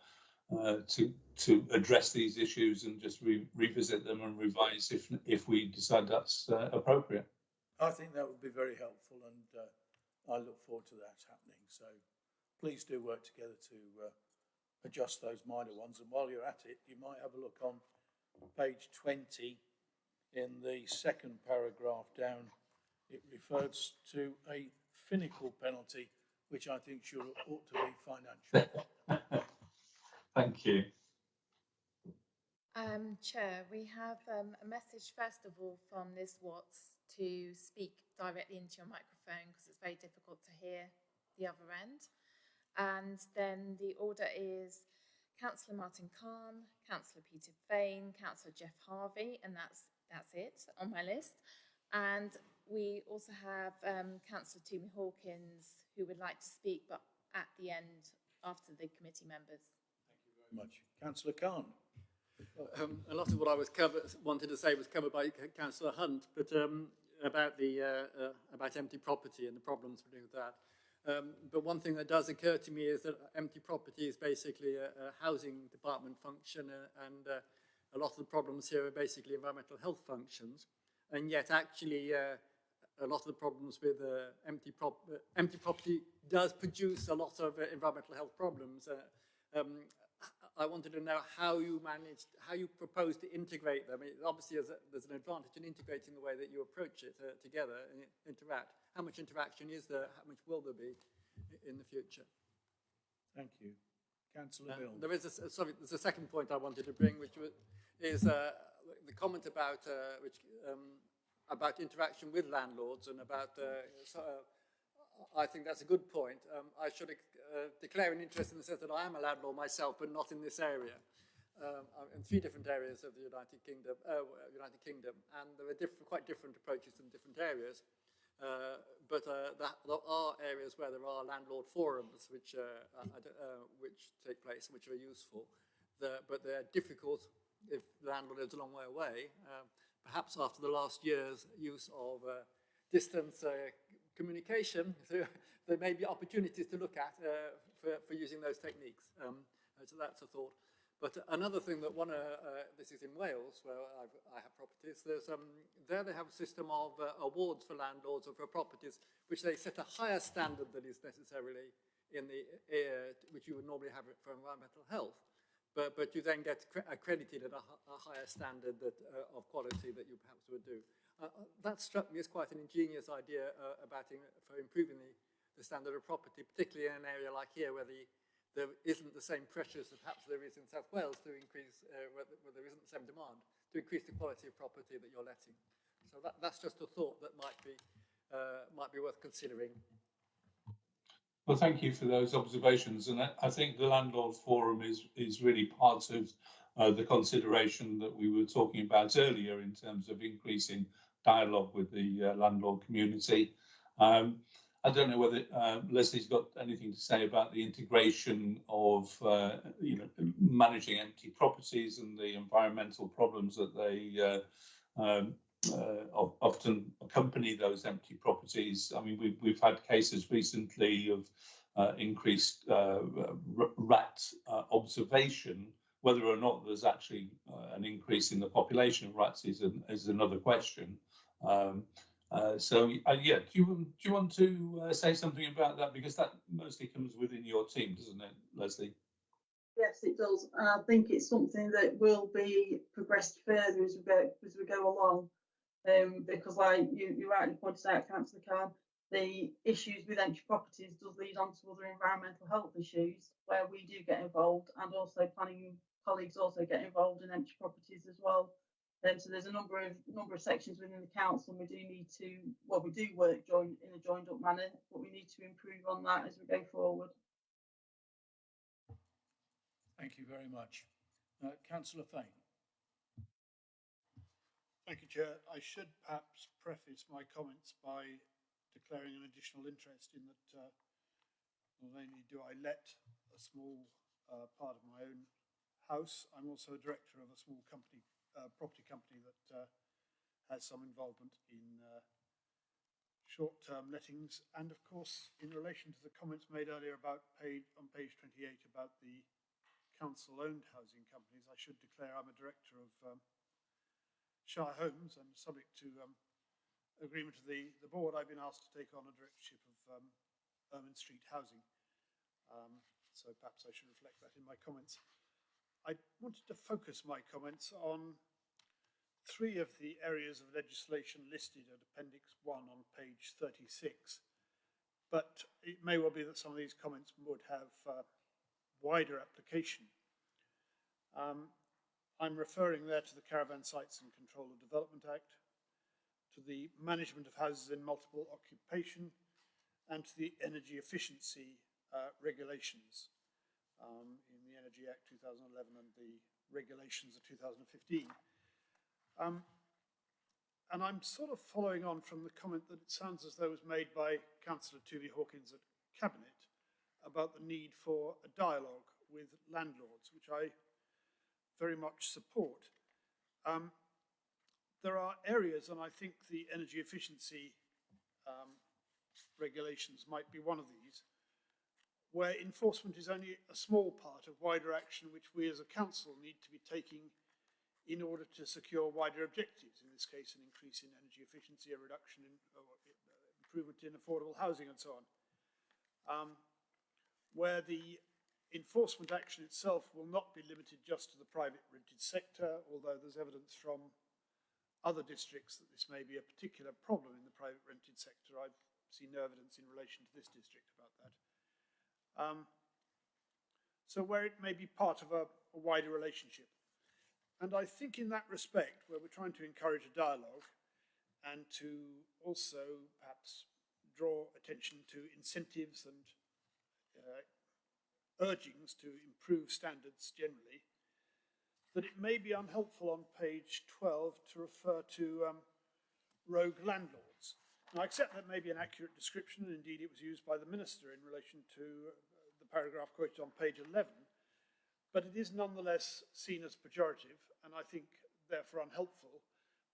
uh, to to address these issues and just re revisit them and revise if if we decide that's uh, appropriate. I think that would be very helpful and uh, I look forward to that happening. So please do work together to uh, adjust those minor ones. And while you're at it, you might have a look on page 20 in the second paragraph down. It refers to a finical penalty, which I think should ought to be financial. Thank you. Um, Chair, we have um, a message first of all from Liz Watts to speak directly into your microphone because it's very difficult to hear the other end. And then the order is Councillor Martin Cahn, Councillor Peter Fane, Councillor Jeff Harvey, and that's that's it on my list. And we also have um, Councillor Tumi Hawkins who would like to speak, but at the end after the committee members much. Councillor Cahn. Um, a lot of what I was cover, wanted to say was covered by Councillor Hunt, but um, about the uh, uh, about empty property and the problems with that. Um, but one thing that does occur to me is that empty property is basically a, a housing department function, uh, and uh, a lot of the problems here are basically environmental health functions. And yet, actually, uh, a lot of the problems with uh, empty, prop empty property does produce a lot of environmental health problems. Um, I wanted to know how you managed, how you propose to integrate them. It, obviously, there's, a, there's, an advantage in integrating the way that you approach it uh, together and interact. How much interaction is there? How much will there be in the future? Thank you. Councillor uh, There is a, sorry, there's a second point I wanted to bring, which is uh, the comment about uh, which um, about interaction with landlords and about uh, so, uh, I think that's a good point. Um, I should uh, declare an interest in the sense that I am a landlord myself, but not in this area. Um, I'm in three different areas of the United Kingdom, uh, United Kingdom, and there are diff quite different approaches in different areas. Uh, but that, there are areas where there are landlord forums which which take place, which are useful. The, but they're difficult if the landlord lives a long way away. Perhaps after the last year's use of distance communication, so there may be opportunities to look at uh, for, for using those techniques. Um, so that's a thought. But another thing that one, uh, uh, this is in Wales, where I've, I have properties, there's, um, there they have a system of uh, awards for landlords or for properties, which they set a higher standard than is necessarily in the, uh, which you would normally have for environmental health. But, but you then get accredited at a, a higher standard that, uh, of quality that you perhaps would do. Uh, that struck me as quite an ingenious idea about in, for improving the, the standard of property, particularly in an area like here where the, there isn't the same pressures that perhaps there is in South Wales to increase, uh, where, where, there isn't the same demand, to increase the quality of property that you're letting. So that, that's just a thought that might be, uh, might be worth considering. Well, thank you for those observations. And I, think the Landlord Forum is, is really part of uh, the consideration that we were talking about earlier in terms of increasing dialogue with the uh, landlord community. Um, I don't know whether uh, Leslie's got anything to say about the integration of, uh, you know, managing empty properties and the environmental problems that they uh, um, uh, often accompany those empty properties. I mean, we've, we've had cases recently of uh, increased uh, rat observation. Whether or not there's actually an increase in the population of rats is, an, is another question. Um, uh, so uh, yeah, do you do you want to uh, say something about that because that mostly comes within your team, doesn't it, Leslie? Yes, it does. I think it's something that will be progressed further as we go as we go along. Um, because like you, you rightly pointed out, Councillor Cahn, the issues with empty properties does lead on to other environmental health issues where we do get involved and also planning colleagues also get involved in empty properties as well. Um, so there's a number of number of sections within the council and we do need to, well, we do work join, in a joined up manner, but we need to improve on that as we go forward. Thank you very much. Uh, Councillor Fane. Thank you, Chair. I should perhaps preface my comments by declaring an additional interest in that uh, not only do I let a small uh, part of my own house, I'm also a director of a small company, uh, property company that uh, has some involvement in uh, short-term lettings. And of course, in relation to the comments made earlier about page, on page 28 about the council-owned housing companies, I should declare I'm a director of um, Shire Homes and subject to um, agreement of the, the board, I've been asked to take on a directorship of um, Ermine Street Housing. Um, so perhaps I should reflect that in my comments. I wanted to focus my comments on three of the areas of legislation listed at Appendix 1 on page 36. But it may well be that some of these comments would have uh, wider application. Um, I'm referring there to the Caravan Sites and Control of Development Act, to the Management of Houses in Multiple Occupation, and to the Energy Efficiency uh, Regulations um, in Energy Act 2011 and the regulations of 2015. Um, and I'm sort of following on from the comment that it sounds as though was made by Councillor Tumi Hawkins at Cabinet about the need for a dialogue with landlords, which I very much support. Um, there are areas, and I think the energy efficiency um, regulations might be one of these, where enforcement is only a small part of wider action which we as a council need to be taking in order to secure wider objectives, in this case an increase in energy efficiency, a reduction in improvement in affordable housing and so on, um, where the enforcement action itself will not be limited just to the private rented sector, although there's evidence from other districts that this may be a particular problem in the private rented sector. I've seen no evidence in relation to this district about that. Um, so where it may be part of a, a wider relationship. And I think in that respect, where we're trying to encourage a dialogue and to also perhaps draw attention to incentives and uh, urgings to improve standards generally, that it may be unhelpful on page 12 to refer to um, rogue landlords. Now, I accept that may be an accurate description, and indeed it was used by the Minister in relation to uh, the paragraph quoted on page 11, but it is nonetheless seen as pejorative, and I think therefore unhelpful.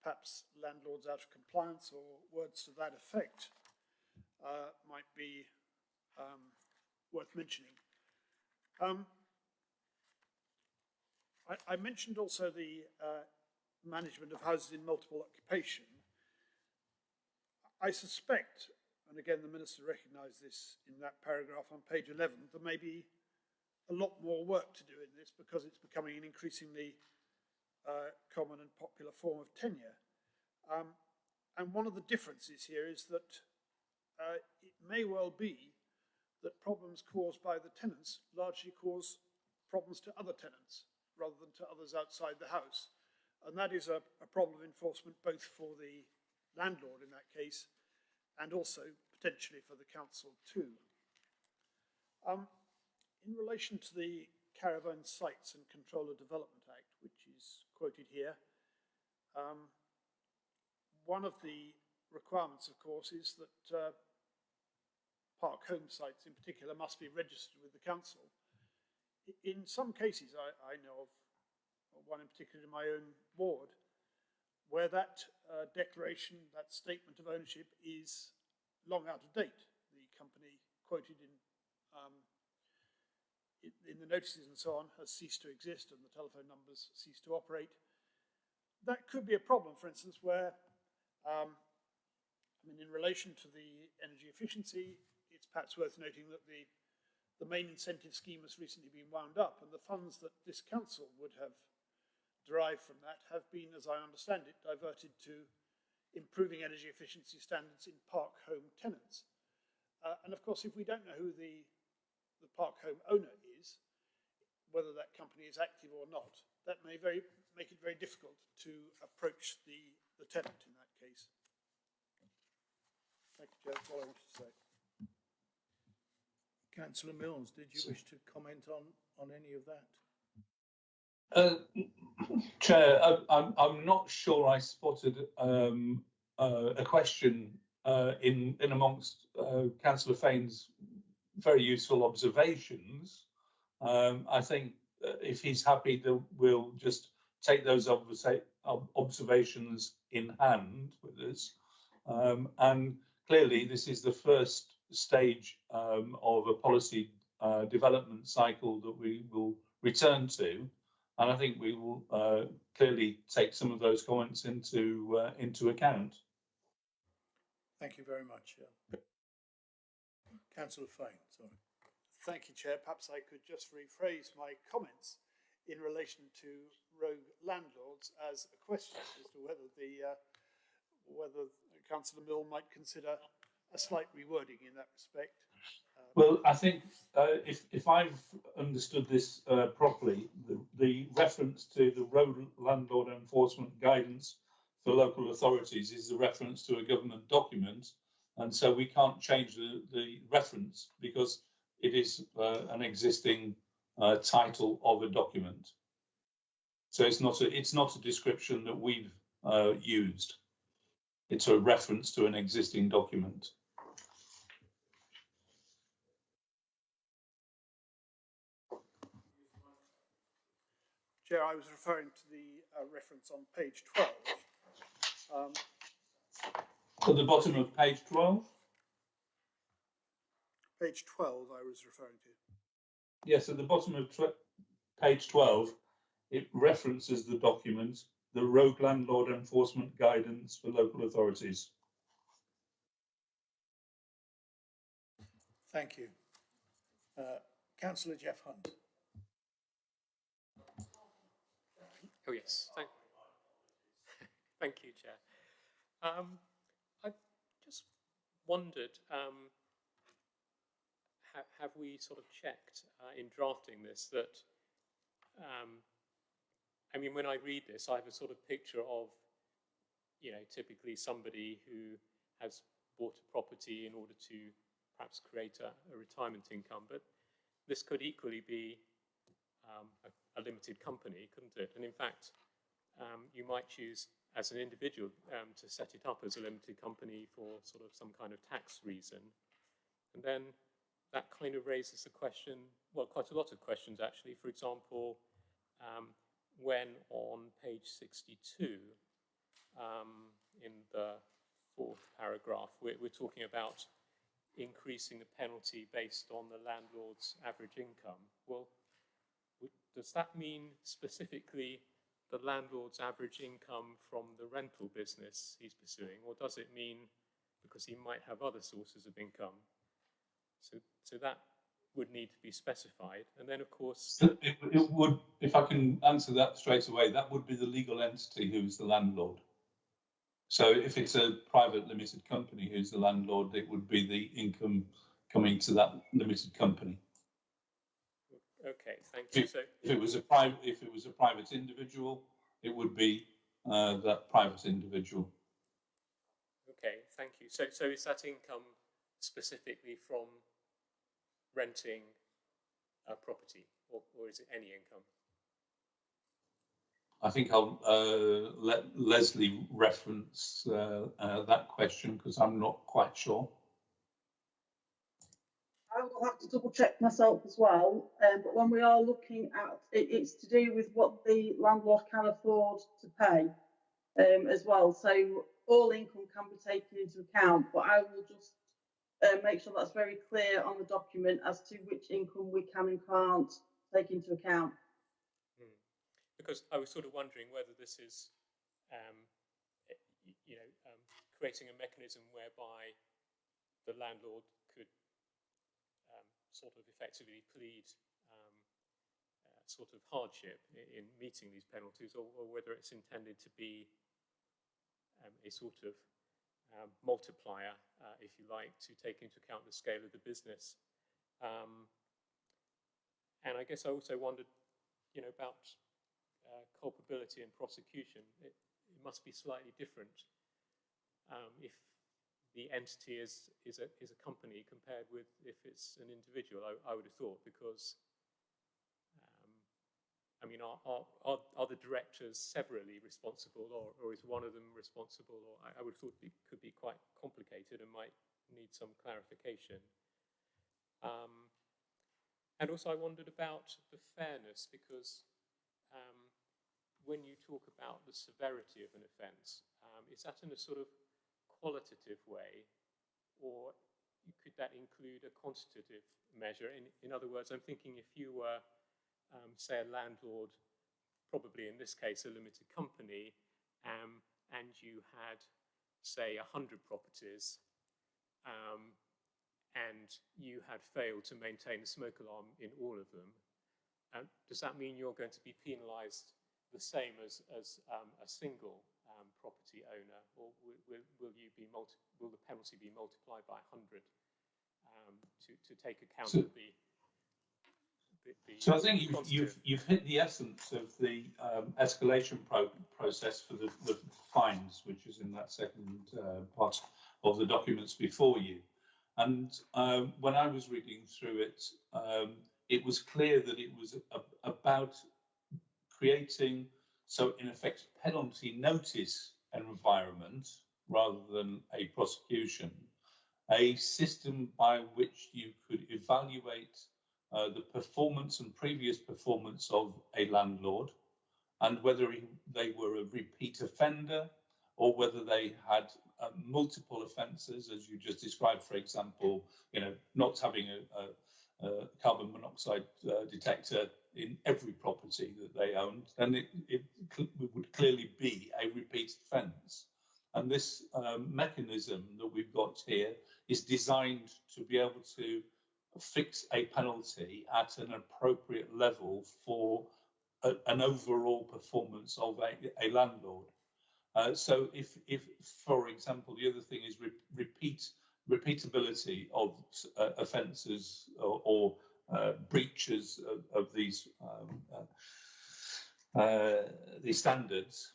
Perhaps landlords out of compliance or words to that effect uh, might be um, worth mentioning. Um, I, I, mentioned also the uh, management of houses in multiple occupation. I suspect, and again the Minister recognised this in that paragraph on page 11, there may be a lot more work to do in this because it's becoming an increasingly uh, common and popular form of tenure. Um, and one of the differences here is that uh, it may well be that problems caused by the tenants largely cause problems to other tenants rather than to others outside the house. And that is a, a problem of enforcement both for the landlord in that case and also potentially for the council too. Um, in relation to the Caravan Sites and Control of Development Act, which is quoted here, um, one of the requirements, of course, is that uh, park home sites in particular must be registered with the council. In some cases, I, I know of one in particular in my own ward, where that uh, declaration, that statement of ownership is long out of date. The company quoted in, um, in, the notices and so on has ceased to exist and the telephone numbers cease to operate. That could be a problem, for instance, where um, I mean, in relation to the energy efficiency it's perhaps worth noting that the, the main incentive scheme has recently been wound up and the funds that this council would have derived from that have been, as I understand it, diverted to improving energy efficiency standards in park home tenants. Uh, and of course, if we don't know who the, the park home owner is, whether that company is active or not, that may very, make it very difficult to approach the, the tenant in that case. Thank you, Chair. That's all I wanted to say. Councillor Milnes, did you wish to comment on, on any of that? Uh, Chair, I, I'm, I'm not sure I spotted um, uh, a question uh, in, in amongst uh, Councillor Fane's very useful observations. Um, I think uh, if he's happy, that we'll just take those observations in hand with us. Um, and clearly, this is the first stage um, of a policy uh, development cycle that we will return to. And I think we will uh, clearly take some of those comments into uh, into account. Thank you very much. Yeah. Councillor Fane, sorry. Thank you, Chair. Perhaps I could just rephrase my comments in relation to rogue landlords as a question as to whether the uh, whether Councillor Milnes might consider a slight rewording in that respect. Well, I think uh, if if I've understood this uh, properly, the, the reference to the rogue landlord enforcement guidance for local authorities is a reference to a government document, and so we can't change the, the reference because it is uh, an existing uh, title of a document. So it's not a it's not a description that we've uh, used. It's a reference to an existing document. Chair, I was referring to the uh, reference on page 12. Um, At the bottom of page 12? Page 12 I was referring to. Yes, at the bottom of page 12, it references the document, the Rogue Landlord Enforcement Guidance for Local Authorities. Thank you. Uh, Councillor Jeff Hunt. Oh, yes. Thank, thank you, Chair. Um, I just wondered, um, ha have we sort of checked uh, in drafting this that, um, I mean, when I read this, I have a sort of picture of, you know, typically somebody who has bought a property in order to perhaps create a, a retirement income, but this could equally be um, a, a, limited company, couldn't it? And in fact, um, you might choose as an individual um, to set it up as a limited company for sort of some kind of tax reason. And then that kind of raises the question, well, quite a lot of questions actually. For example, um, when on page 62, um, in the fourth paragraph, we're, we're talking about increasing the penalty based on the landlord's average income. Well, does that mean specifically the landlord's average income from the rental business he's pursuing, or does it mean because he might have other sources of income? So, so that would need to be specified. And then, of course, it, it would, if I can answer that straight away, that would be the legal entity who's the landlord. So if it's a private limited company who's the landlord, it would be the income coming to that limited company. Okay, thank you. If, so, if it was a private, if it was a private individual, it would be uh, that private individual. Okay, thank you. So, so is that income specifically from renting a property, or, or is it any income? I think I'll uh, let Leslie reference uh, uh, that question because I'm not quite sure. I will have to double check myself as well. Um, but when we are looking at it, it's to do with what the landlord can afford to pay um, as well. So all income can be taken into account, but I will just uh, make sure that's very clear on the document as to which income we can and can't take into account. Hmm. Because I was sort of wondering whether this is, um, you know, um, creating a mechanism whereby the landlord sort of effectively plead um, uh, sort of hardship in, in, meeting these penalties, or, or, whether it's intended to be um, a sort of um, multiplier, uh, if you like, to take into account the scale of the business. Um, and I guess I also wondered, you know, about uh, culpability and prosecution. It, it, must be slightly different um, if the entity is, is, a, is a company compared with if it's an individual, I, I would have thought, because I mean, are, are, are, are the directors severally responsible or, or is one of them responsible? Or I, I would have thought it could be quite complicated and might need some clarification. Um, and also I wondered about the fairness because um, when you talk about the severity of an offence, um, is that in a sort of qualitative way or could that include a quantitative measure? In, in other words, I'm thinking if you were um, say, a landlord, probably in this case, a limited company, um, and you had, say, 100 properties, um, and you had failed to maintain the smoke alarm in all of them, uh, does that mean you're going to be penalised the same as, as um, a single um, property owner, or will, will, will you be multi will the penalty be multiplied by 100 um, to, to take account so, of the so I think you've, you've, you've hit the essence of the um, escalation pro process for the, the, fines, which is in that second uh, part of the documents before you. And um, when I was reading through it, um, it was clear that it was a, about creating, so in effect, penalty notice environment rather than a prosecution, a system by which you could evaluate uh, the performance and previous performance of a landlord and whether he, they were a repeat offender or whether they had uh, multiple offences, as you just described, for example, you know, not having a, a, a carbon monoxide uh, detector in every property that they owned, then it, it cl would clearly be a repeat offence. And this um, mechanism that we've got here is designed to be able to fix a penalty at an appropriate level for a, an overall performance of a, a landlord. Uh, so if, if, for example, the other thing is re repeat repeatability of uh, offences or, or uh, breaches of, of these um, uh, uh, these standards,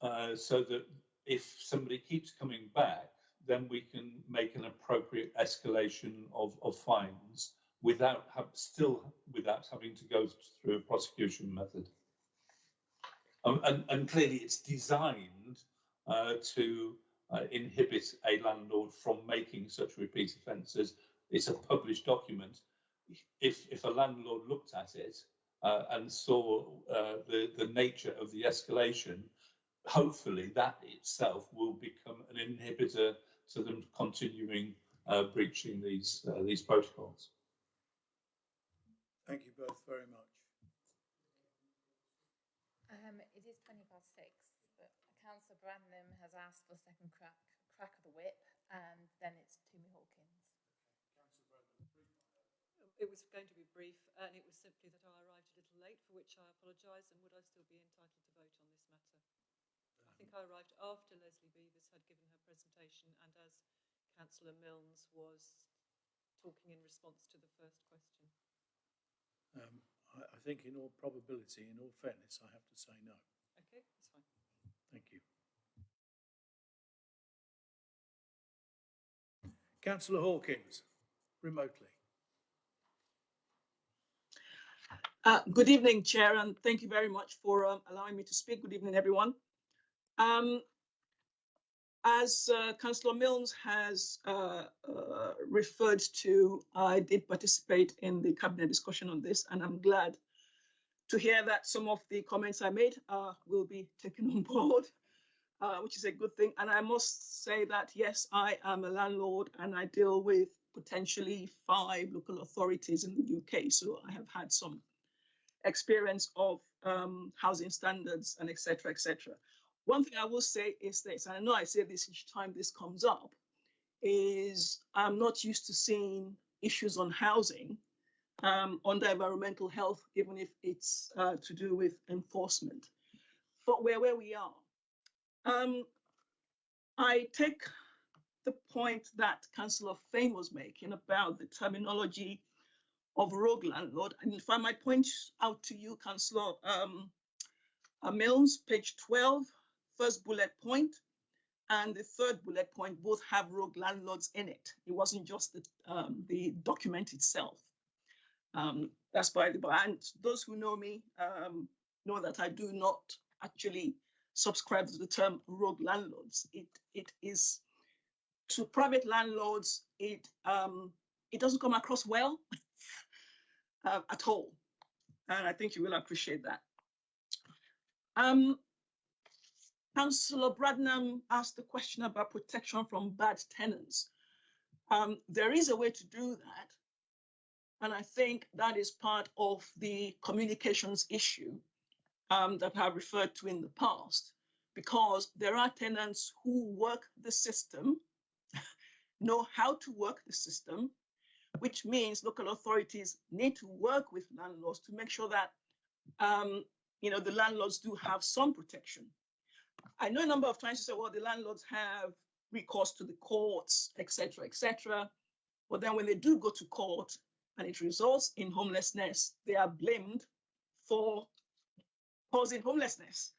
uh, so that if somebody keeps coming back, then we can make an appropriate escalation of, of fines without have, still without having to go through a prosecution method. Um, and, and, clearly it's designed to uh, inhibit a landlord from making such repeat offences. It's a published document. If, if a landlord looked at it uh, and saw uh, the, the nature of the escalation, hopefully that itself will become an inhibitor to them continuing uh, breaching these uh, these protocols. Thank you both very much. Um, it is 20 past six, but Councillor Bradnam has asked for a second crack, crack of the whip, and then it's Tumi Hawkins. It was going to be brief, and it was simply that I arrived a little late, for which I apologise, and would I still be entitled to vote on this matter? I think I arrived after Lesley Beavers had given her presentation and as Councillor Milnes was talking in response to the first question. Um, I, I, think in all probability, in all fairness, I have to say no. Okay, that's fine. Thank you. Councillor Hawkins, remotely. Uh, good evening, Chair, and thank you very much for um, allowing me to speak. Good evening, everyone. Um, as uh, Councillor Milnes has uh, uh, referred to, I did participate in the cabinet discussion on this, and I'm glad to hear that some of the comments I made uh, will be taken on board, uh, which is a good thing. And I must say that, yes, I am a landlord and I deal with potentially five local authorities in the UK. So I have had some experience of um, housing standards and etc. etc. One thing I will say is this, and I know I say this each time this comes up, is I'm not used to seeing issues on housing um, under environmental health, even if it's uh, to do with enforcement. But we're where we are. Um, I take the point that Councillor Fane was making about the terminology of rogue landlord. And if I might point out to you, Councillor um, uh, Milnes, page 12, first bullet point, and the third bullet point both have rogue landlords in it. It wasn't just the, um, the document itself. Um, that's by the by. And those who know me um, know that I do not actually subscribe to the term rogue landlords. It it is to private landlords. It um, it doesn't come across well uh, at all, and I think you will appreciate that. Um, Councillor Bradnam asked the question about protection from bad tenants. Um, there is a way to do that. And I think that is part of the communications issue um, that I've referred to in the past, because there are tenants who work the system, know how to work the system, which means local authorities need to work with landlords to make sure that um, you know the landlords do have some protection. I know a number of times you say, well, the landlords have recourse to the courts, etc., etc. But then when they do go to court and it results in homelessness, they are blamed for causing homelessness.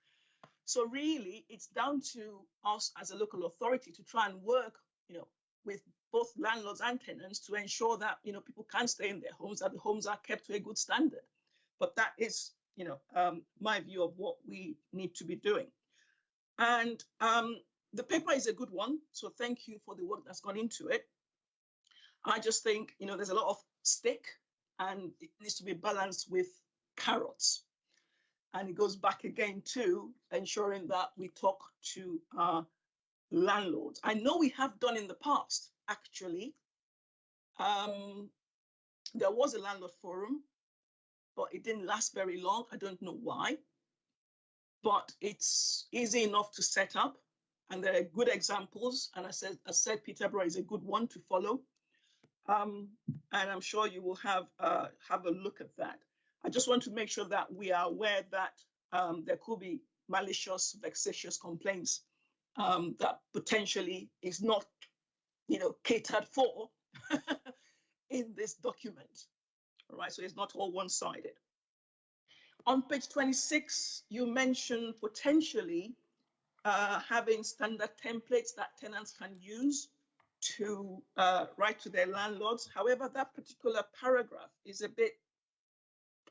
So really, it's down to us as a local authority to try and work, you know, with both landlords and tenants to ensure that you know people can stay in their homes, that the homes are kept to a good standard. But that is, you know, um, my view of what we need to be doing. And um, the paper is a good one. So thank you for the work that's gone into it. I just think, you know, there's a lot of stick and it needs to be balanced with carrots. And it goes back again to ensuring that we talk to our landlords. I know we have done in the past, actually. Um, there was a landlord forum, but it didn't last very long. I don't know why but it's easy enough to set up. And there are good examples. And I said, I said Peterborough is a good one to follow. Um, and I'm sure you will have uh, have a look at that. I just want to make sure that we are aware that um, there could be malicious, vexatious complaints um, that potentially is not, you know, catered for in this document. All right, so it's not all one-sided. On page 26, you mentioned potentially uh, having standard templates that tenants can use to uh, write to their landlords. However, that particular paragraph is a bit,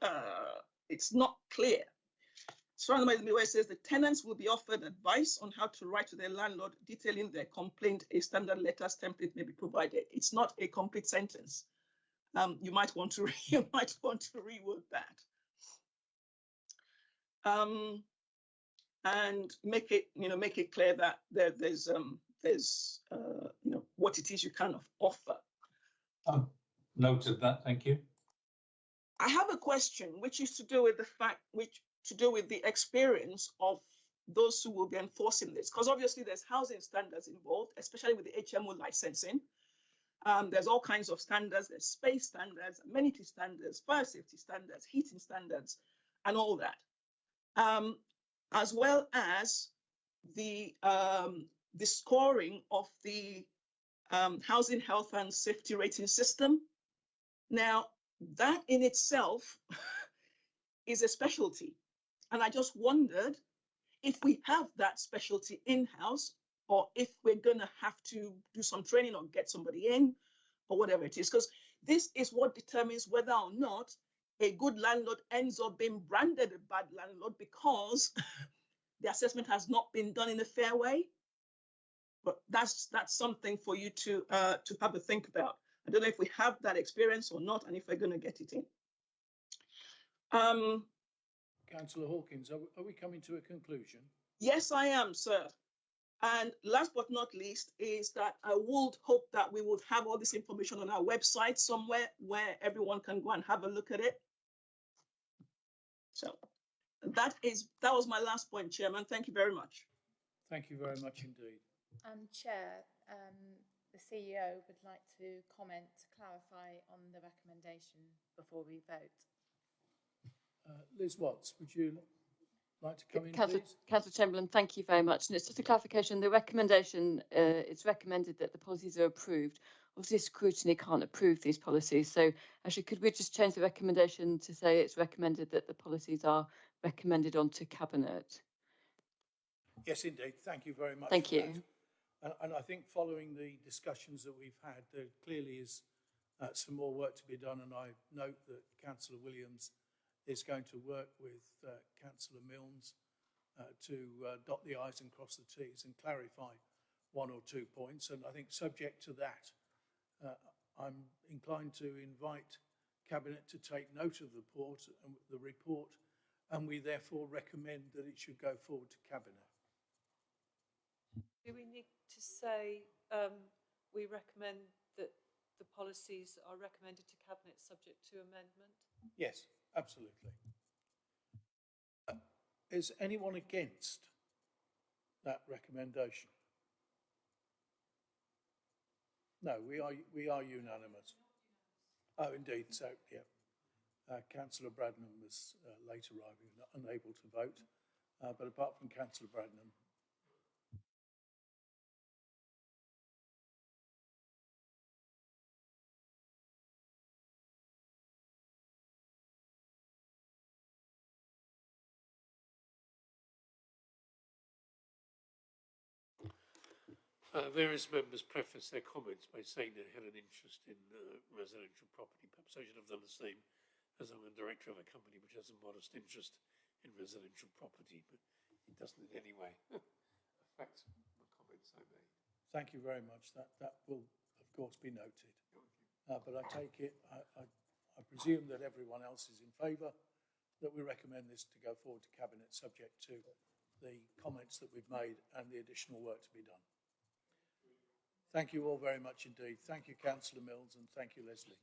uh, it's not clear. Way it says the tenants will be offered advice on how to write to their landlord, detailing their complaint. A standard letters template may be provided. It's not a complete sentence. Um, you might want to you might want to reword that um, and make it, you know, make it clear that there, there's, um, there's, uh, you know, what it is you kind of offer. Oh, noted that. Thank you. I have a question, which is to do with the fact, which to do with the experience of those who will be enforcing this, because obviously there's housing standards involved, especially with the HMO licensing. Um, there's all kinds of standards, there's space standards, amenity standards, fire safety standards, heating standards, and all that um, as well as the, um, the scoring of the um, housing health and safety rating system. Now, that in itself is a specialty. And I just wondered if we have that specialty in-house or if we're going to have to do some training or get somebody in or whatever it is, because this is what determines whether or not a good landlord ends up being branded a bad landlord because the assessment has not been done in a fair way. But that's that's something for you to uh, to have a think about. I don't know if we have that experience or not, and if we're going to get it in. Um, Councillor Hawkins, are, are we coming to a conclusion? Yes, I am, sir. And last but not least is that I would hope that we would have all this information on our website somewhere where everyone can go and have a look at it. So that is that was my last point, Chairman. Thank you very much. Thank you very much indeed. And Chair, um, the CEO would like to comment to clarify on the recommendation before we vote. Uh, Liz Watts, would you like to come in, Councillor, please? Councillor Chamberlain, thank you very much. And it's just a clarification, the recommendation, uh, it's recommended that the policies are approved. Obviously scrutiny can't approve these policies, so actually could we just change the recommendation to say it's recommended that the policies are recommended onto cabinet? Yes, indeed. Thank you very much. Thank you. that. And, and I think following the discussions that we've had, there clearly is uh, some more work to be done. And I note that Councillor Williams is going to work with uh, Councillor Milnes uh, to uh, dot the i's and cross the t's and clarify one or two points. And I think subject to that, uh, I'm inclined to invite Cabinet to take note of the report, and the report, and we therefore recommend that it should go forward to Cabinet. Do we need to say, um, we recommend that the policies are recommended to Cabinet subject to amendment? Yes, absolutely. Uh, Is anyone against that recommendation? No, we are, we are unanimous. Oh, indeed, so, yeah. Uh, councillor Bradnam was uh, late arriving, unable to vote. Uh, but apart from councillor Bradnam, Uh, various members preface their comments by saying they had an interest in uh, residential property. Perhaps I should have done the same, as I'm a director of a company which has a modest interest in residential property, but it doesn't in any way affect the comments I made. thank you very much. That, that will, of course, be noted. Uh, but I take it, I, I, I presume that everyone else is in favour, that we recommend this to go forward to Cabinet, subject to the comments that we've made and the additional work to be done. Thank you all very much indeed. Thank you, Councillor Milnes, and thank you, Leslie.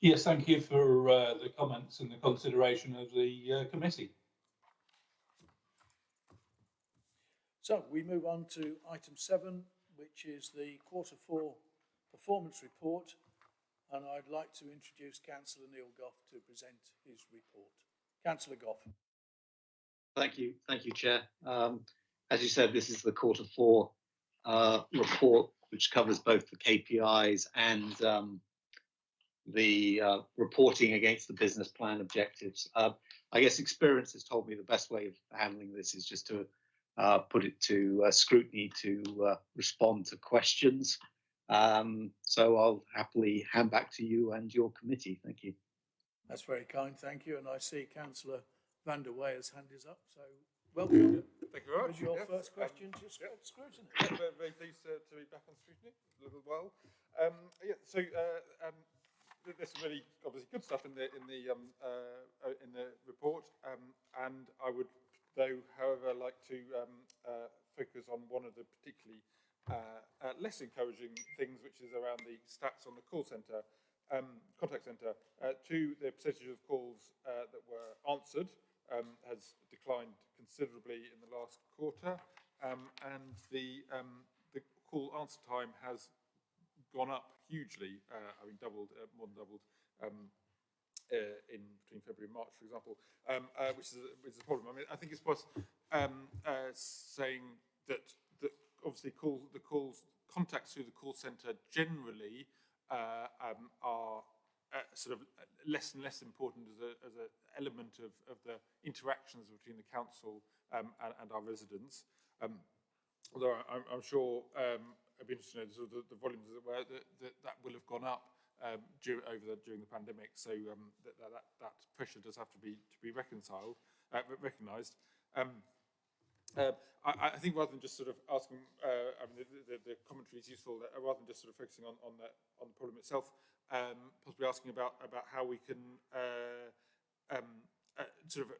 Yes, thank you for uh, the comments and the consideration of the uh, committee. So we move on to item seven, which is the quarter four performance report. And I'd like to introduce Councillor Neil Gough to present his report. Councillor Gough. Thank you, thank you, Chair. Um, as you said, this is the quarter four uh, report, which covers both the KPIs and um, the uh, reporting against the business plan objectives. Uh, I guess experience has told me the best way of handling this is just to uh, put it to uh, scrutiny to uh, respond to questions. Um, so I'll happily hand back to you and your committee. Thank you. That's very kind, thank you. And I see Councillor Van de Weyer's hand is up, so welcome. Thank you very much. Was your Yes, first um, question to sc- yeah. scrutiny? Yeah, very, very pleased to, to be back on scrutiny a little while. Um, yeah, so uh, um, th- there's some really obviously good stuff in the in the um, uh, uh, in the report, um, and I would though, however, like to um, uh, focus on one of the particularly uh, uh, less encouraging things, which is around the stats on the call centre, um, contact centre. Uh, to the percentage of calls uh, that were answered um, has declined considerably in the last quarter, um, and the um, the call answer time has gone up hugely. Uh, I mean, doubled, uh, more than doubled. Um, uh, in between February and March, for example, um, uh, which is a, which is a problem. I mean, I think it's worth um, uh, saying that that obviously call the calls contacts through the call centre generally uh, um, are uh, sort of less and less important as a as an element of, of the interactions between the council um, and, and our residents. Um, although I'm, I'm sure um, I'd be interested to know sort of the, the volumes were that, that that will have gone up um, dur over the, during the pandemic. So um, that, that, that, pressure does have to be to be reconciled, uh, recognised. Um, uh, I, I think rather than just sort of asking, uh, I mean, the, the, the commentary is useful. Uh, rather than just sort of focusing on on the on the problem itself, um, possibly asking about about how we can uh, um, uh, sort of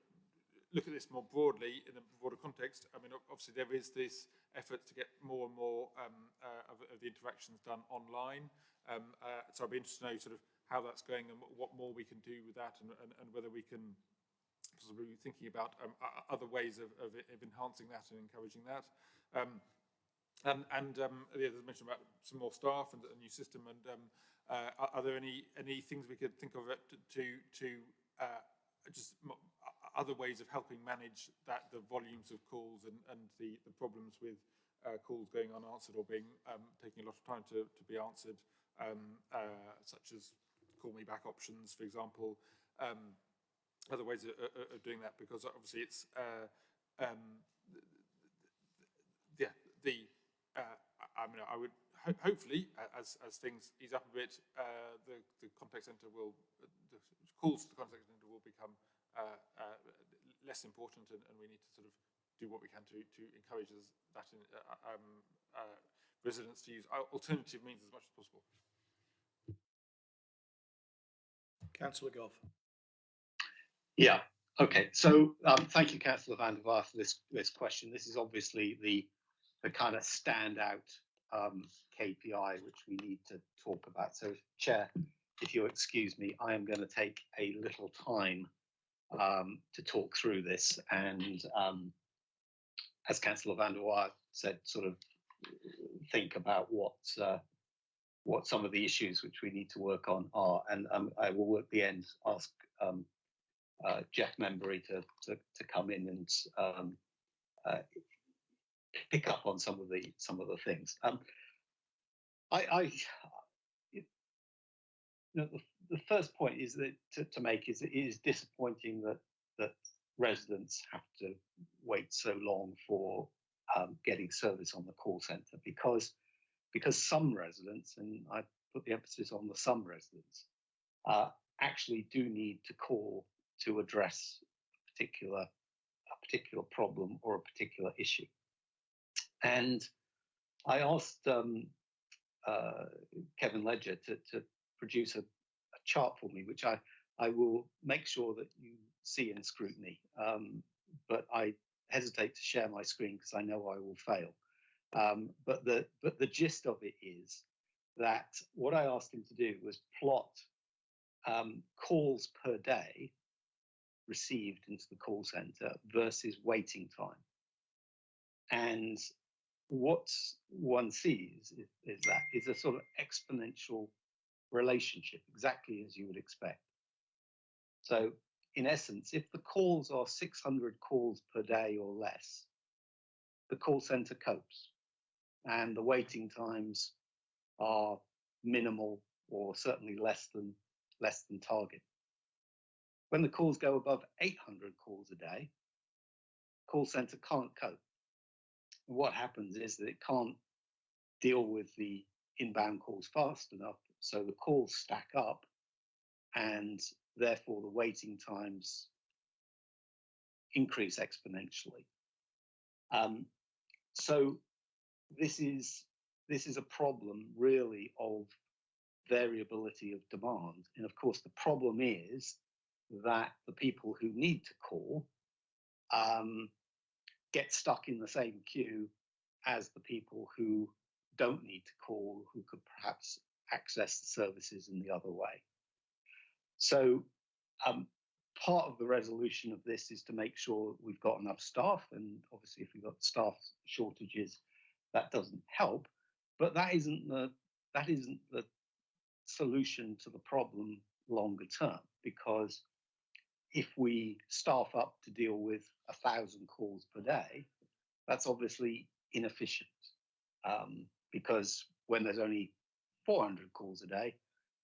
look at this more broadly in a broader context. I mean, obviously there is this effort to get more and more um, uh, of, of the interactions done online. Um, uh, so I'd be interested to know sort of how that's going and what more we can do with that and, and, and whether we can possibly be thinking about um, other ways of, of, of enhancing that and encouraging that. Um, and and um, yeah, there's mention about some more staff and a new system. And um, uh, are, are there any any things we could think of it to to uh, just other ways of helping manage that the volumes of calls and, and the, the problems with uh, calls going unanswered or being um, taking a lot of time to, to be answered, um, uh, such as call me back options, for example. Um, other ways of, of, doing that because obviously it's uh, um, yeah the uh, I mean I would ho hopefully as as things ease up a bit uh, the the contact center will the calls to the contact center will become uh, uh, less important and, and, we need to sort of do what we can to, to encourage that in, uh, um, residents to use alternative means as much as possible. Councillor Gough. Yeah, okay. So um, thank you, Councillor Van de Weyer, for this, this question. This is obviously the, the kind of standout um, KPI which we need to talk about. So, Chair, if you'll excuse me, I am going to take a little time um, to talk through this. And um, as Councillor Van de Weyer said, sort of think about what uh, what some of the issues which we need to work on are. And um, I will at the end ask um, uh, Jeff Membury to, to, to come in and um, uh, pick up on some of the some of the things. Um, I, I you know, the the first point is that to, to make is it is disappointing that that residents have to wait so long for um, getting service on the call centre because because some residents and I put the emphasis on the some residents uh, actually do need to call to address a particular a particular problem or a particular issue and I asked um, uh, Kevin Ledger to, to produce a chart for me, which I, I will make sure that you see in scrutiny. Um, but I hesitate to share my screen because I know I will fail. Um, but the but the gist of it is that what I asked him to do was plot um, calls per day received into the call center versus waiting time. And what one sees is, is that is a sort of exponential relationship, exactly as you would expect. So, in essence, if the calls are 600 calls per day or less, the call center copes and the waiting times are minimal or certainly less than less than target. When the calls go above 800 calls a day, call center can't cope. What happens is that it can't deal with the inbound calls fast enough so the calls stack up and therefore the waiting times increase exponentially. Um, so this is this is a problem really of variability of demand. And of course, the problem is that the people who need to call um, get stuck in the same queue as the people who don't need to call, who could perhaps access the services in the other way. So um, part of the resolution of this is to make sure we've got enough staff, and obviously if we've got staff shortages, that doesn't help. But that isn't the that isn't the solution to the problem longer term, because if we staff up to deal with a thousand calls per day, that's obviously inefficient. Um, because when there's only 400 calls a day,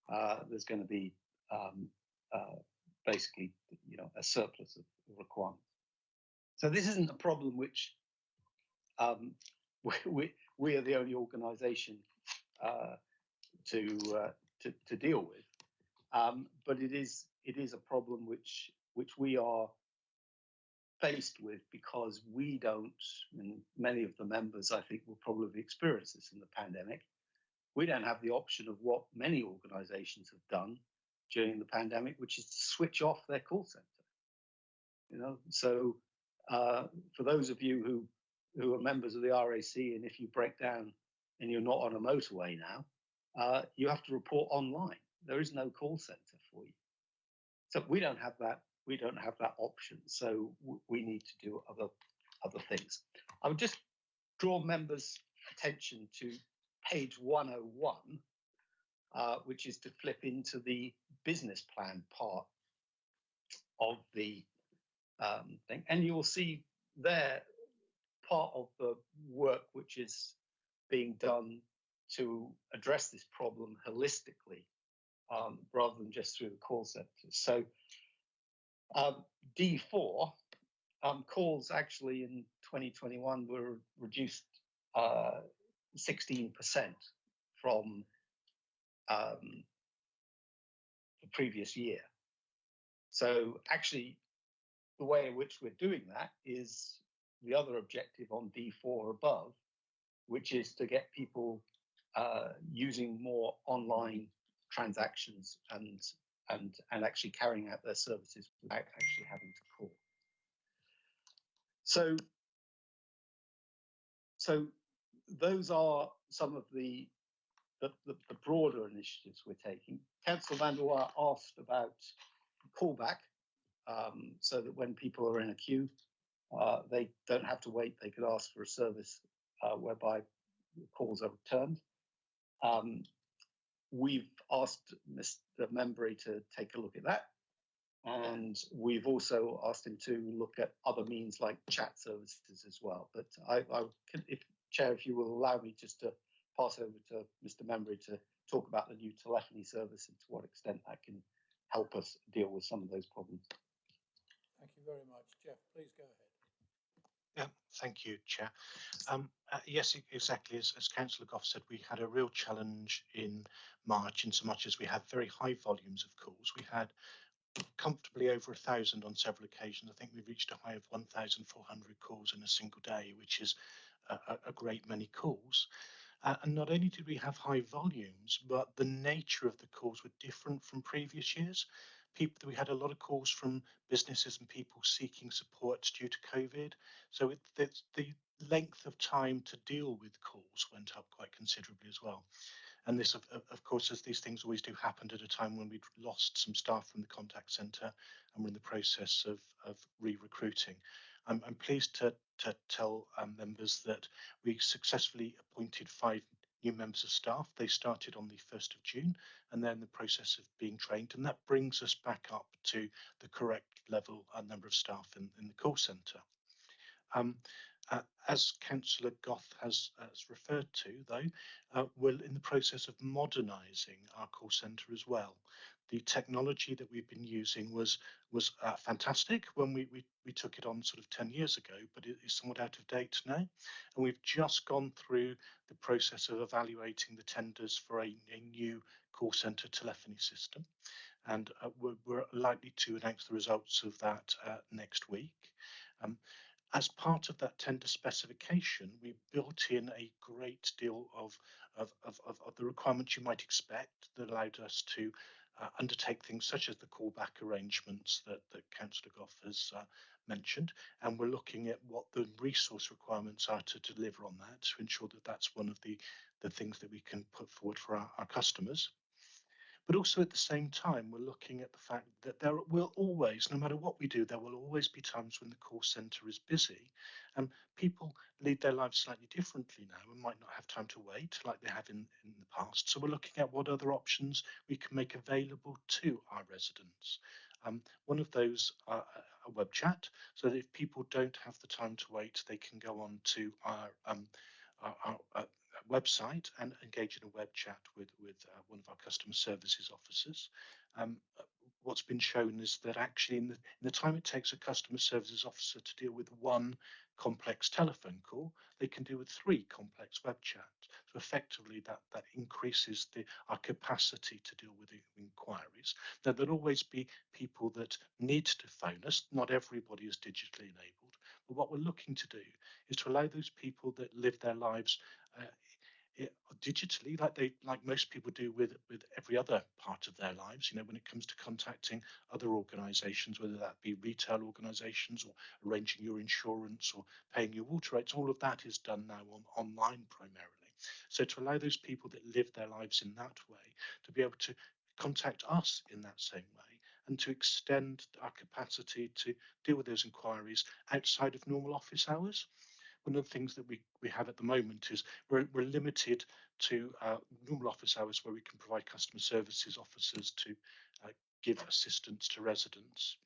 uh, there's going to be um, uh, basically, you know, a surplus of requirements. So this isn't a problem which um, we, we, we, are the only organisation uh, to, uh, to, to deal with, um, but it is it is a problem which which we are faced with because we don't, and many of the members I think will probably experience this in the pandemic we don't have the option of what many organizations have done during the pandemic, which is to switch off their call center. You know, so uh, for those of you who who are members of the RAC, and if you break down and you're not on a motorway now, uh, you have to report online. There is no call center for you. So we don't have that. We don't have that option. So we need to do other other things. I would just draw members' attention to page 101, uh, which is to flip into the business plan part of the um, thing. And you'll see there part of the work which is being done to address this problem holistically um, rather than just through the call centers. So um, D4 um, calls actually in 2021 were reduced uh, 16% from um, the previous year. So actually, the way in which we're doing that is the other objective on D4 above, which is to get people uh, using more online transactions and and and actually carrying out their services without actually having to call. So so those are some of the the, the, the broader initiatives we're taking. Councillor Van der asked about callback, um, so that when people are in a queue, uh, they don't have to wait. They could ask for a service uh, whereby calls are returned. Um, we've asked Mr. Membry to take a look at that. And we've also asked him to look at other means like chat services as well. But I, I can, if Chair, if you will allow me just to pass over to Mr. Membry to talk about the new telephony service and to what extent that can help us deal with some of those problems. Thank you very much. Jeff, please go ahead. Yeah, thank you, Chair. Um, uh, yes, exactly. As, as Councillor Gough said, we had a real challenge in March in so much as we had very high volumes of calls. We had comfortably over a thousand on several occasions. I think we reached a high of 1,400 calls in a single day, which is a, a, a great many calls. Uh, and not only did we have high volumes, but the nature of the calls were different from previous years. People, we had a lot of calls from businesses and people seeking support due to COVID. So it, the, length of time to deal with calls went up quite considerably as well. And this, of, of- of course, as these things always do, happened at a time when we'd lost some staff from the contact centre and we're in the process of, of re-recruiting. I'm, I'm pleased to, to tell um, members that we successfully appointed five new members of staff. They started on the 1st of June and they're in the process of being trained. And that brings us back up to the correct level and number of staff in, in the call centre. Um, uh, as Councillor Gough has, has referred to, though, uh, we're in the process of modernising our call centre as well. The technology that we've been using was was uh, fantastic when we, we we took it on sort of 10 years ago, but it is somewhat out of date now. And we've just gone through the process of evaluating the tenders for a, a new call centre telephony system. And uh, we're, we're likely to announce the results of that uh, next week. Um, as part of that tender specification, we built in a great deal of, of, of, of, the requirements you might expect that allowed us to uh, undertake things such as the callback arrangements that, that Councillor Gough has uh, mentioned. And we're looking at what the resource requirements are to deliver on that to ensure that that's one of the, the things that we can put forward for our, our customers. But also at the same time, we're looking at the fact that there will always, no matter what we do, there will always be times when the call centre is busy and people lead their lives slightly differently now and might not have time to wait like they have in, in the past. So we're looking at what other options we can make available to our residents. Um, one of those are a web chat, so that if people don't have the time to wait, they can go on to our, um, our, our uh, website and engage in a web chat with with uh, one of our customer services officers. Um, what's been shown is that actually in the, in the time it takes a customer services officer to deal with one complex telephone call, they can deal with three complex web chats. So effectively that, that increases the, our capacity to deal with inquiries. Now there'll always be people that need to phone us. Not everybody is digitally enabled. But what we're looking to do is to allow those people that live their lives uh, digitally, like they like most people do with with every other part of their lives. You know, when it comes to contacting other organisations, whether that be retail organisations or arranging your insurance or paying your water rates, all of that is done now on online primarily. So to allow those people that live their lives in that way to be able to contact us in that same way and to extend our capacity to deal with those inquiries outside of normal office hours one of the things that we, we have at the moment is we're, we're limited to uh, normal office hours where we can provide customer services officers to uh, give assistance to residents.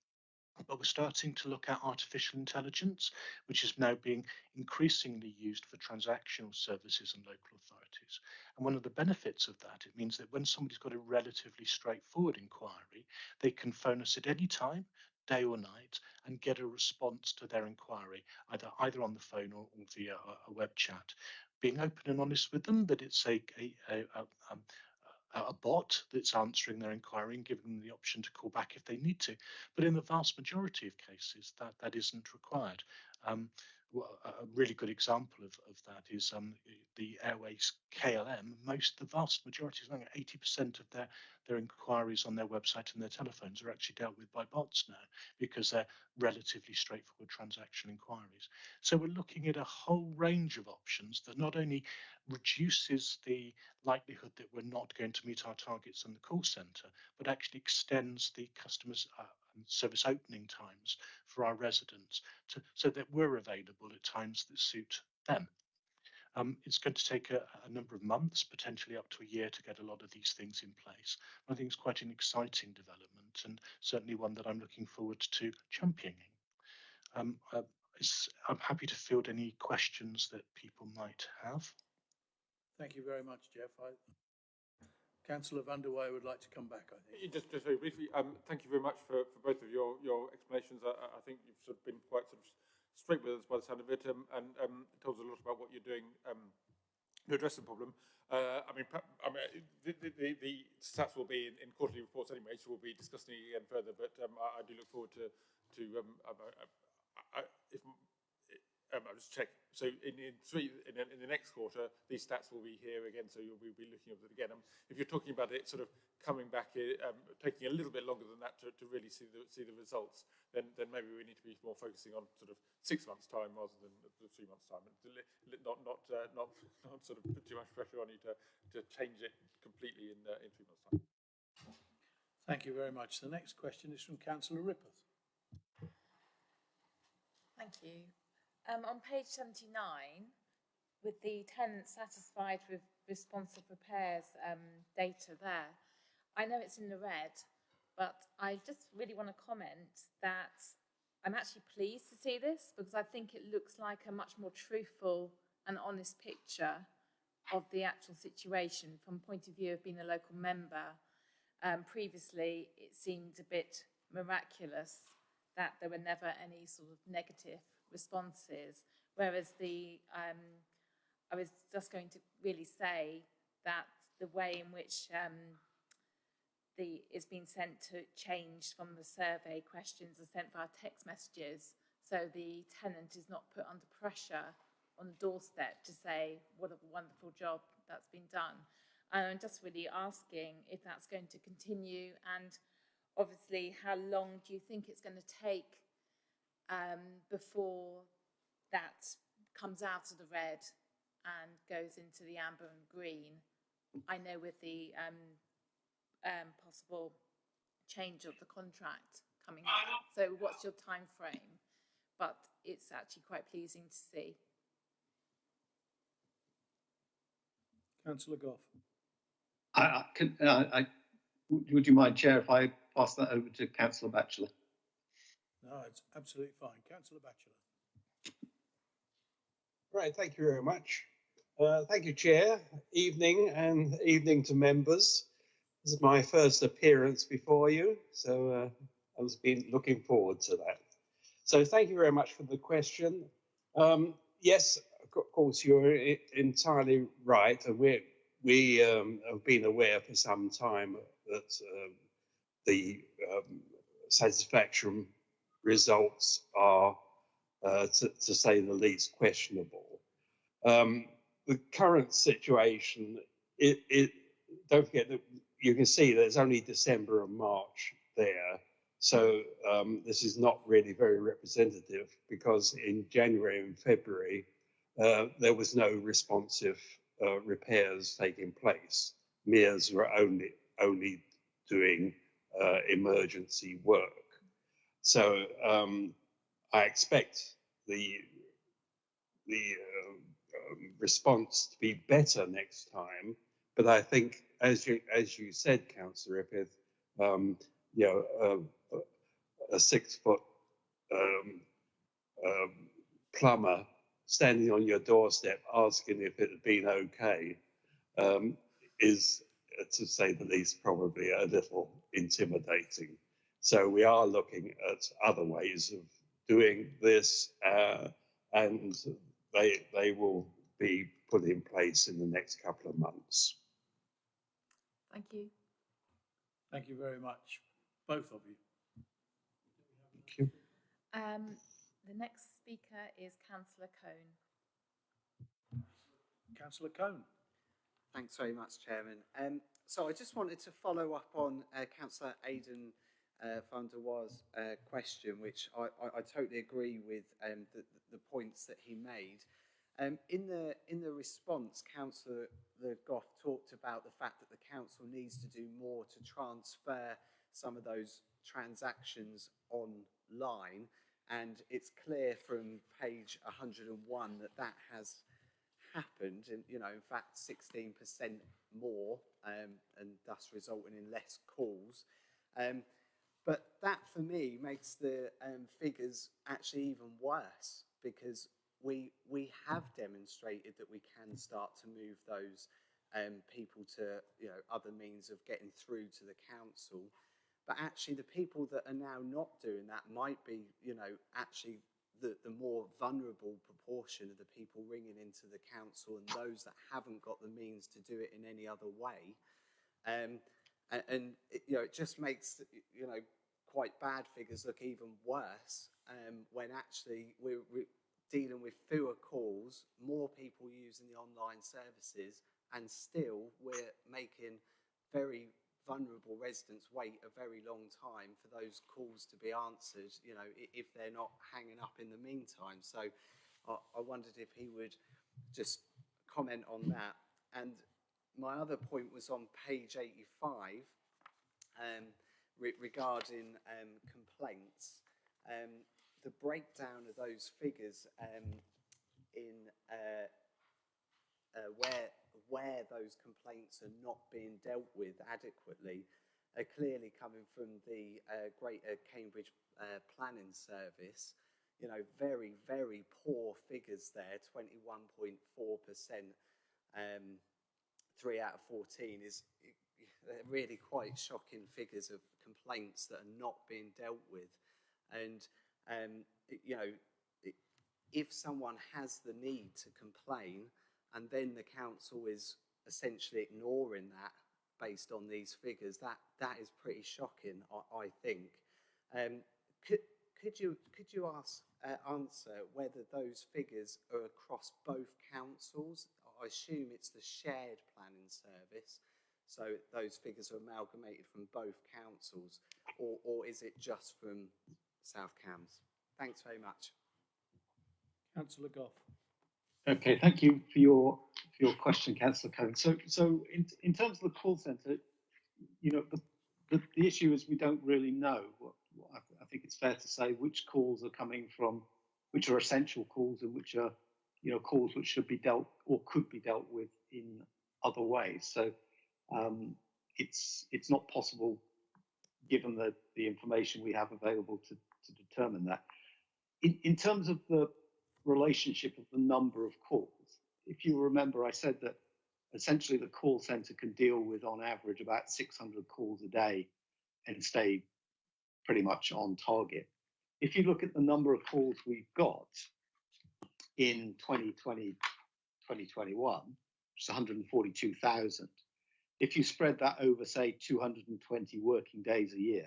but we're starting to look at artificial intelligence, which is now being increasingly used for transactional services and local authorities. And one of the benefits of that, it means that when somebody's got a relatively straightforward inquiry, they can phone us at any time, day or night, and get a response to their inquiry, either either on the phone or, or via a, a, web chat. Being open and honest with them that it's a, a, a, a um, a bot that's answering their inquiry and giving them the option to call back if they need to. But in the vast majority of cases, that, that isn't required. Um, a really good example of, of that is um, the Airways KLM. Most, the vast majority, something like 80% of their, their inquiries on their website and their telephones are actually dealt with by bots now because they're relatively straightforward transaction inquiries. So we're looking at a whole range of options that not only reduces the likelihood that we're not going to meet our targets in the call center, but actually extends the customer's uh, service opening times for our residents to, so that we're available at times that suit them. Um, it's going to take a, a, number of months, potentially up to a year, to get a lot of these things in place. I think it's quite an exciting development and certainly one that I'm looking forward to championing. Um, uh, I'm happy to field any questions that people might have. Thank you very much, Jeff. I, Councillor Van de Weyer would like to come back, I think. Just, just very briefly, um, thank you very much for, for both of your, your explanations. I, I think you've sort of been quite sort of straight with us by the sound of it um, and um, told us a lot about what you're doing um, to address the problem. Uh, I mean, I mean the, the, the, stats will be in, in, quarterly reports anyway, so we'll be discussing it again further, but um, I, I, do look forward to, to um, I, if um, I'll just check. So in, in three, in, in, the next quarter, these stats will be here again, so you'll be, be looking at it again. Um, if you're talking about it sort of coming back, eh, um, taking a little bit longer than that to, to really see the, see the results, then, then maybe we need to be more focusing on sort of six months' time rather than three months' time. Not, not, uh, not, not sort of put too much pressure on you to, to change it completely in, uh, in three months' time. Thank you very much. The next question is from Councillor Rippeth. Thank you. Um, on page 79, with the tenants satisfied with responsive repairs um, data there, I know it's in the red, but I just really want to comment that I'm actually pleased to see this because I think it looks like a much more truthful and honest picture of the actual situation from point of view of being a local member. Um, previously, it seemed a bit miraculous that there were never any sort of negative responses, whereas the, um, I was just going to really say that the way in which um, the is being sent to change from the survey questions are sent via text messages, so the tenant is not put under pressure on the doorstep to say what a wonderful job that's been done. And I'm just really asking if that's going to continue and obviously how long do you think it's going to take um, before that comes out of the red and goes into the amber and green. I know with the um, um, possible change of the contract coming up. So what's your time frame? But it's actually quite pleasing to see. Councillor Gough. I, I, can, uh, I, would you mind, Chair, if I pass that over to Councillor Batchelor? No, it's absolutely fine. Councillor Batchelor. Right, thank you very much. Uh, thank you, Chair. Evening and evening to members. This is my first appearance before you, so uh, I've been looking forward to that. So thank you very much for the question. Um, yes, of course, you're entirely right, and we we um, have been aware for some time that uh, the um, satisfaction results are, uh, to, to, say the least, questionable. Um, the current situation, it, it, don't forget that you can see there's only December and March there. So um, this is not really very representative because in January and February, uh, there was no responsive uh, repairs taking place. Mears were only, only doing uh, emergency work. So um, I expect the the uh, um, response to be better next time. But I think, as you as you said, Councillor Rippeth, um, you know, a, a six foot um, um, plumber standing on your doorstep asking if it had been okay um, is, to say the least, probably a little intimidating. So we are looking at other ways of doing this, uh, and they they will be put in place in the next couple of months. Thank you. Thank you very much, both of you. Thank you. Um, the next speaker is Councillor Cahn. Councillor Cahn. Thanks very much, Chairman. Um, so I just wanted to follow up on uh, Councillor Aidan uh, van der uh, question, which I, I, I totally agree with um, the, the points that he made. Um, in the in the response, Councillor Le Gough talked about the fact that the council needs to do more to transfer some of those transactions online, and it's clear from page 101 that that has happened, you know, in fact, 16% more, um, and thus resulting in less calls. Um, but that, for me, makes the um, figures actually even worse because we we have demonstrated that we can start to move those um, people to you know other means of getting through to the council. But actually, the people that are now not doing that might be you know actually the, the more vulnerable proportion of the people ringing into the council and those that haven't got the means to do it in any other way. Um, and, and it, you know, it just makes you know quite bad figures look even worse um, when actually we're, we're dealing with fewer calls, more people using the online services, and still we're making very vulnerable residents wait a very long time for those calls to be answered, you know, if they're not hanging up in the meantime. So I, I wondered if he would just comment on that. And my other point was on page 85 um, re regarding um, complaints. Um, the breakdown of those figures um, in uh, uh, where where those complaints are not being dealt with adequately are clearly coming from the uh, Greater Cambridge uh, Planning Service. You know, very, very poor figures there, 21.4%. Three out of 14 is really quite shocking figures of complaints that are not being dealt with. And, um, you know, if someone has the need to complain, and then the council is essentially ignoring that based on these figures. That that is pretty shocking, I, I think. Um, could could you could you ask uh, answer whether those figures are across both councils? I assume it's the shared planning service, so those figures are amalgamated from both councils, or or is it just from South Cambs? Thanks very much. Councillor Gough. Okay, thank you for your for your question, Councillor Cohen. So, so in in terms of the call centre, you know, the, the, the issue is we don't really know. What, what I, I, think it's fair to say which calls are coming from, which are essential calls, and which are, you know, calls which should be dealt or could be dealt with in other ways. So, um, it's it's not possible, given the the information we have available, to to determine that. In in terms of the relationship of the number of calls. If you remember, I said that essentially the call center can deal with on average about 600 calls a day and stay pretty much on target. If you look at the number of calls we've got in 2020, 2021, which is 142,000, if you spread that over, say, 220 working days a year,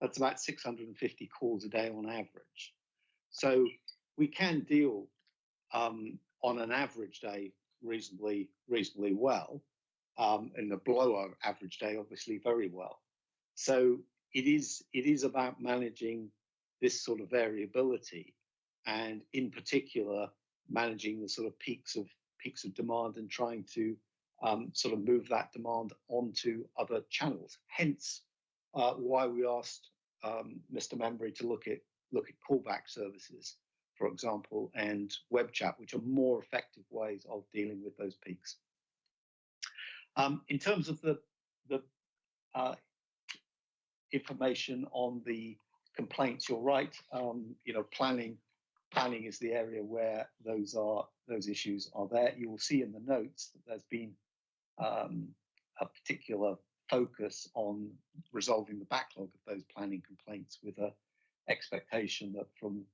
that's about 650 calls a day on average. So we can deal um, on an average day reasonably reasonably well, um, and the below average day obviously very well. So it is it is about managing this sort of variability, and in particular managing the sort of peaks of peaks of demand and trying to um, sort of move that demand onto other channels. Hence, uh, why we asked um, Mr. Membry to look at look at callback services for example, and web chat, which are more effective ways of dealing with those peaks. Um, in terms of the, the uh, information on the complaints, you're right. Um, you know, planning planning is the area where those are those issues are there. You will see in the notes that there's been um, a particular focus on resolving the backlog of those planning complaints with a expectation that from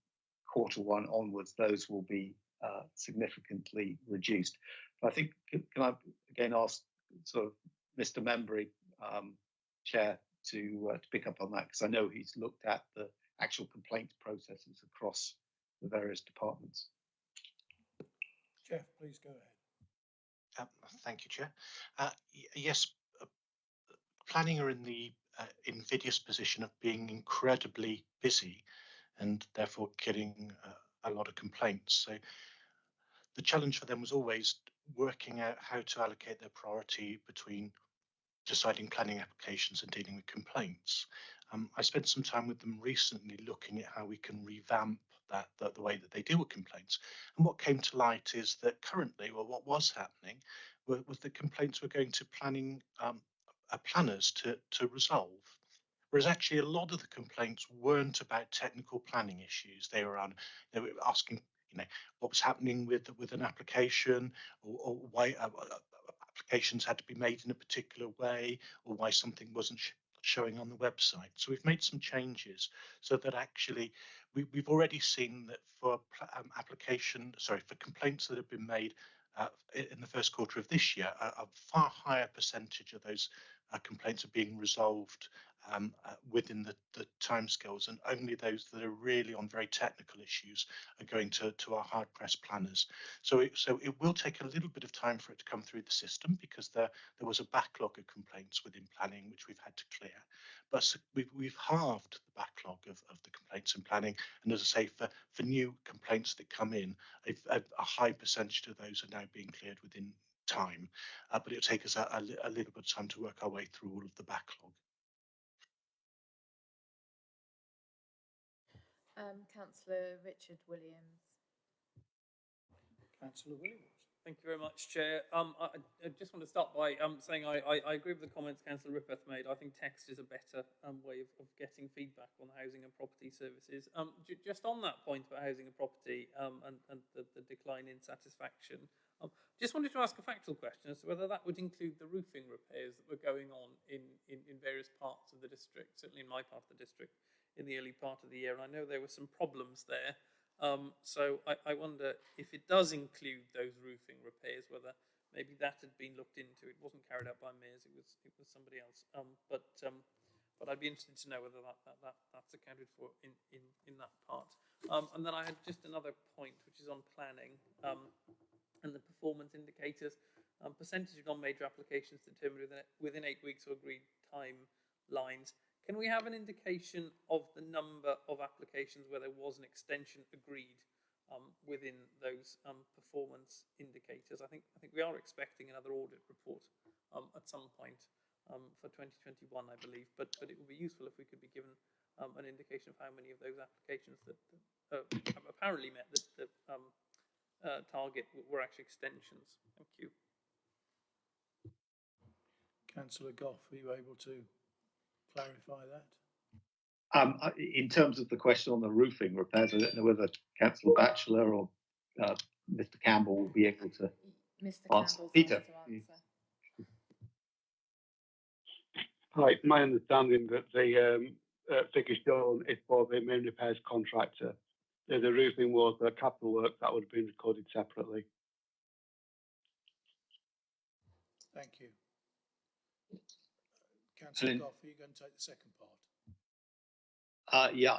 quarter one onwards, those will be uh, significantly reduced. But I think, can I again ask sort of Mr. Membry, um, Chair, to, uh, to pick up on that? Because I know he's looked at the actual complaints processes across the various departments. Jeff, please go ahead. Um, thank you, Chair. Uh, yes, uh, planning are in the uh, invidious position of being incredibly busy and therefore getting uh, a lot of complaints. So the challenge for them was always working out how to allocate their priority between deciding planning applications and dealing with complaints. Um, I spent some time with them recently looking at how we can revamp that, that the way that they deal with complaints. And what came to light is that currently, well, what was happening was, was that complaints were going to planning um, uh, planners to, to resolve. Whereas actually a lot of the complaints weren't about technical planning issues. They were on, they were asking, you know, what was happening with with an application, or, or why uh, uh applications had to be made in a particular way, or why something wasn't showing on the website. So we've made some changes so that actually we, have already seen that for um, application, sorry, for complaints that have been made uh, in the first quarter of this year, a, a far higher percentage of those complaints are being resolved um, uh, within the, the timescales, and only those that are really on very technical issues are going to, to our hard pressed planners. So it, so it will take a little bit of time for it to come through the system because there, there was a backlog of complaints within planning which we've had to clear. But we've, we've halved the backlog of, of the complaints in planning. And as I say, for, for new complaints that come in, a, a, a high percentage of those are now being cleared within time, uh, but it'll take us a, a, a, little bit of time to work our way through all of the backlog. Um, Councillor Richard Williams. Councillor Williams. Thank you very much, Chair. Um, I, I, just want to start by um, saying I, I, I, agree with the comments Councillor Rippeth made. I think text is a better um, way of, of, getting feedback on housing and property services. Um, just on that point about housing and property um, and, and the, the, decline in satisfaction, um, just wanted to ask a factual question as to whether that would include the roofing repairs that were going on in, in, in various parts of the district, certainly in my part of the district in the early part of the year. And I know there were some problems there. Um, so I, I, wonder if it does include those roofing repairs, whether maybe that had been looked into. It wasn't carried out by Mears; it was it was somebody else. Um, but um, but I'd be interested to know whether that, that, that that's accounted for in in in that part. Um, and then I had just another point, which is on planning um, and the performance indicators. Um, percentage of non-major applications determined within within eight weeks or agreed timelines. Can we have an indication of the number of applications where there was an extension agreed um, within those um, performance indicators? I think I think we are expecting another audit report um, at some point um, for 2021, I believe. But but it would be useful if we could be given um, an indication of how many of those applications that, uh, apparently met the, uh, target were actually extensions. Thank you. Councillor Gough, are you able to clarify that? Um, in terms of the question on the roofing repairs, I don't know whether Councillor Batchelor or uh, Mr. Campbell will be able to Mr. answer. Peter. Hi, my understanding that the um, uh, figure shown is for the main repairs contractor. The, the roofing was the capital work that would have been recorded separately. Thank you. Councillor Gough, are you going to take the second part? Uh, yeah,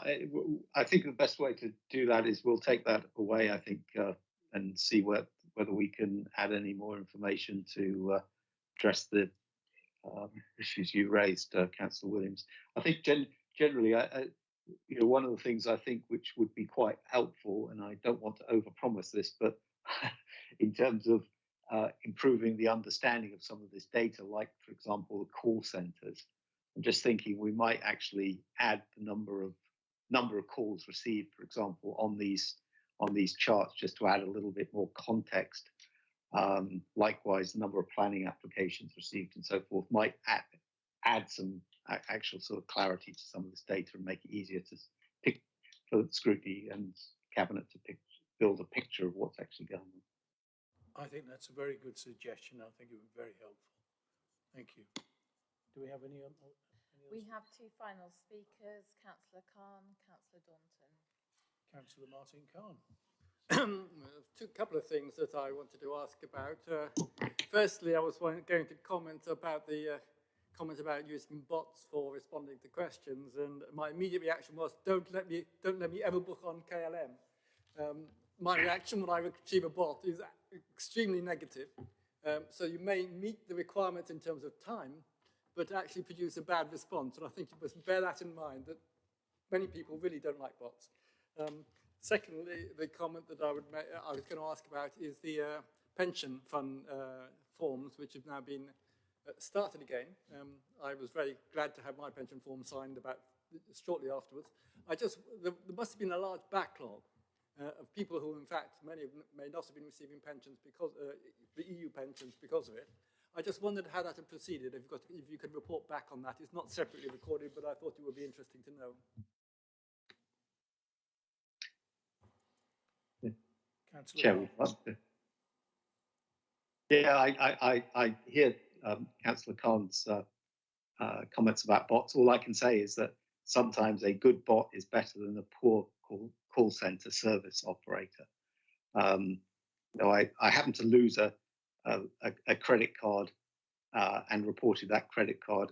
I think the best way to do that is we'll take that away, I think, uh, and see what, whether we can add any more information to uh, address the um, issues you raised, uh, Councillor Williams. I think gen generally, I, I, you know, one of the things I think which would be quite helpful, and I don't want to overpromise this, but in terms of uh, improving the understanding of some of this data, like, for example, the call centers. I'm just thinking we might actually add the number of number of calls received, for example, on these on these charts, just to add a little bit more context. Um, likewise, the number of planning applications received and so forth might add add some actual sort of clarity to some of this data and make it easier to pick for scrutiny and cabinet to pick, build a picture of what's actually going on. I think that's a very good suggestion. I think it would be very helpful. Thank you. Do we have any? any We have two final speakers, Councillor Cahn, Councillor Daunton. Councillor Martin Cahn. Two couple of things that I wanted to ask about. Uh, firstly, I was going to comment about the uh, comment about using bots for responding to questions, and my immediate reaction was, "Don't let me, don't let me ever book on KLM." Um, my reaction when I receive a bot is extremely negative. Um, so you may meet the requirements in terms of time, but actually produce a bad response. And I think you must bear that in mind that many people really don't like bots. Um, secondly, the comment that I would I was going to ask about is the uh, pension fund uh, forms, which have now been started again. Um, I was very glad to have my pension form signed about shortly afterwards. I just there, there must have been a large backlog uh, of people who, in fact, many may not have been receiving pensions because uh, the EU pensions because of it. I just wondered how that had proceeded. If, you've got, if you could report back on that, it's not separately recorded, but I thought it would be interesting to know. Councillor Chair, Cahn. would you like to- Yeah, I, I, I, I hear um, Councillor Cahn's uh, uh, comments about bots. All I can say is that sometimes a good bot is better than a poor call, call center service operator. Um, you know, I, I happened to lose a, a, a- credit card uh, and reported that credit card.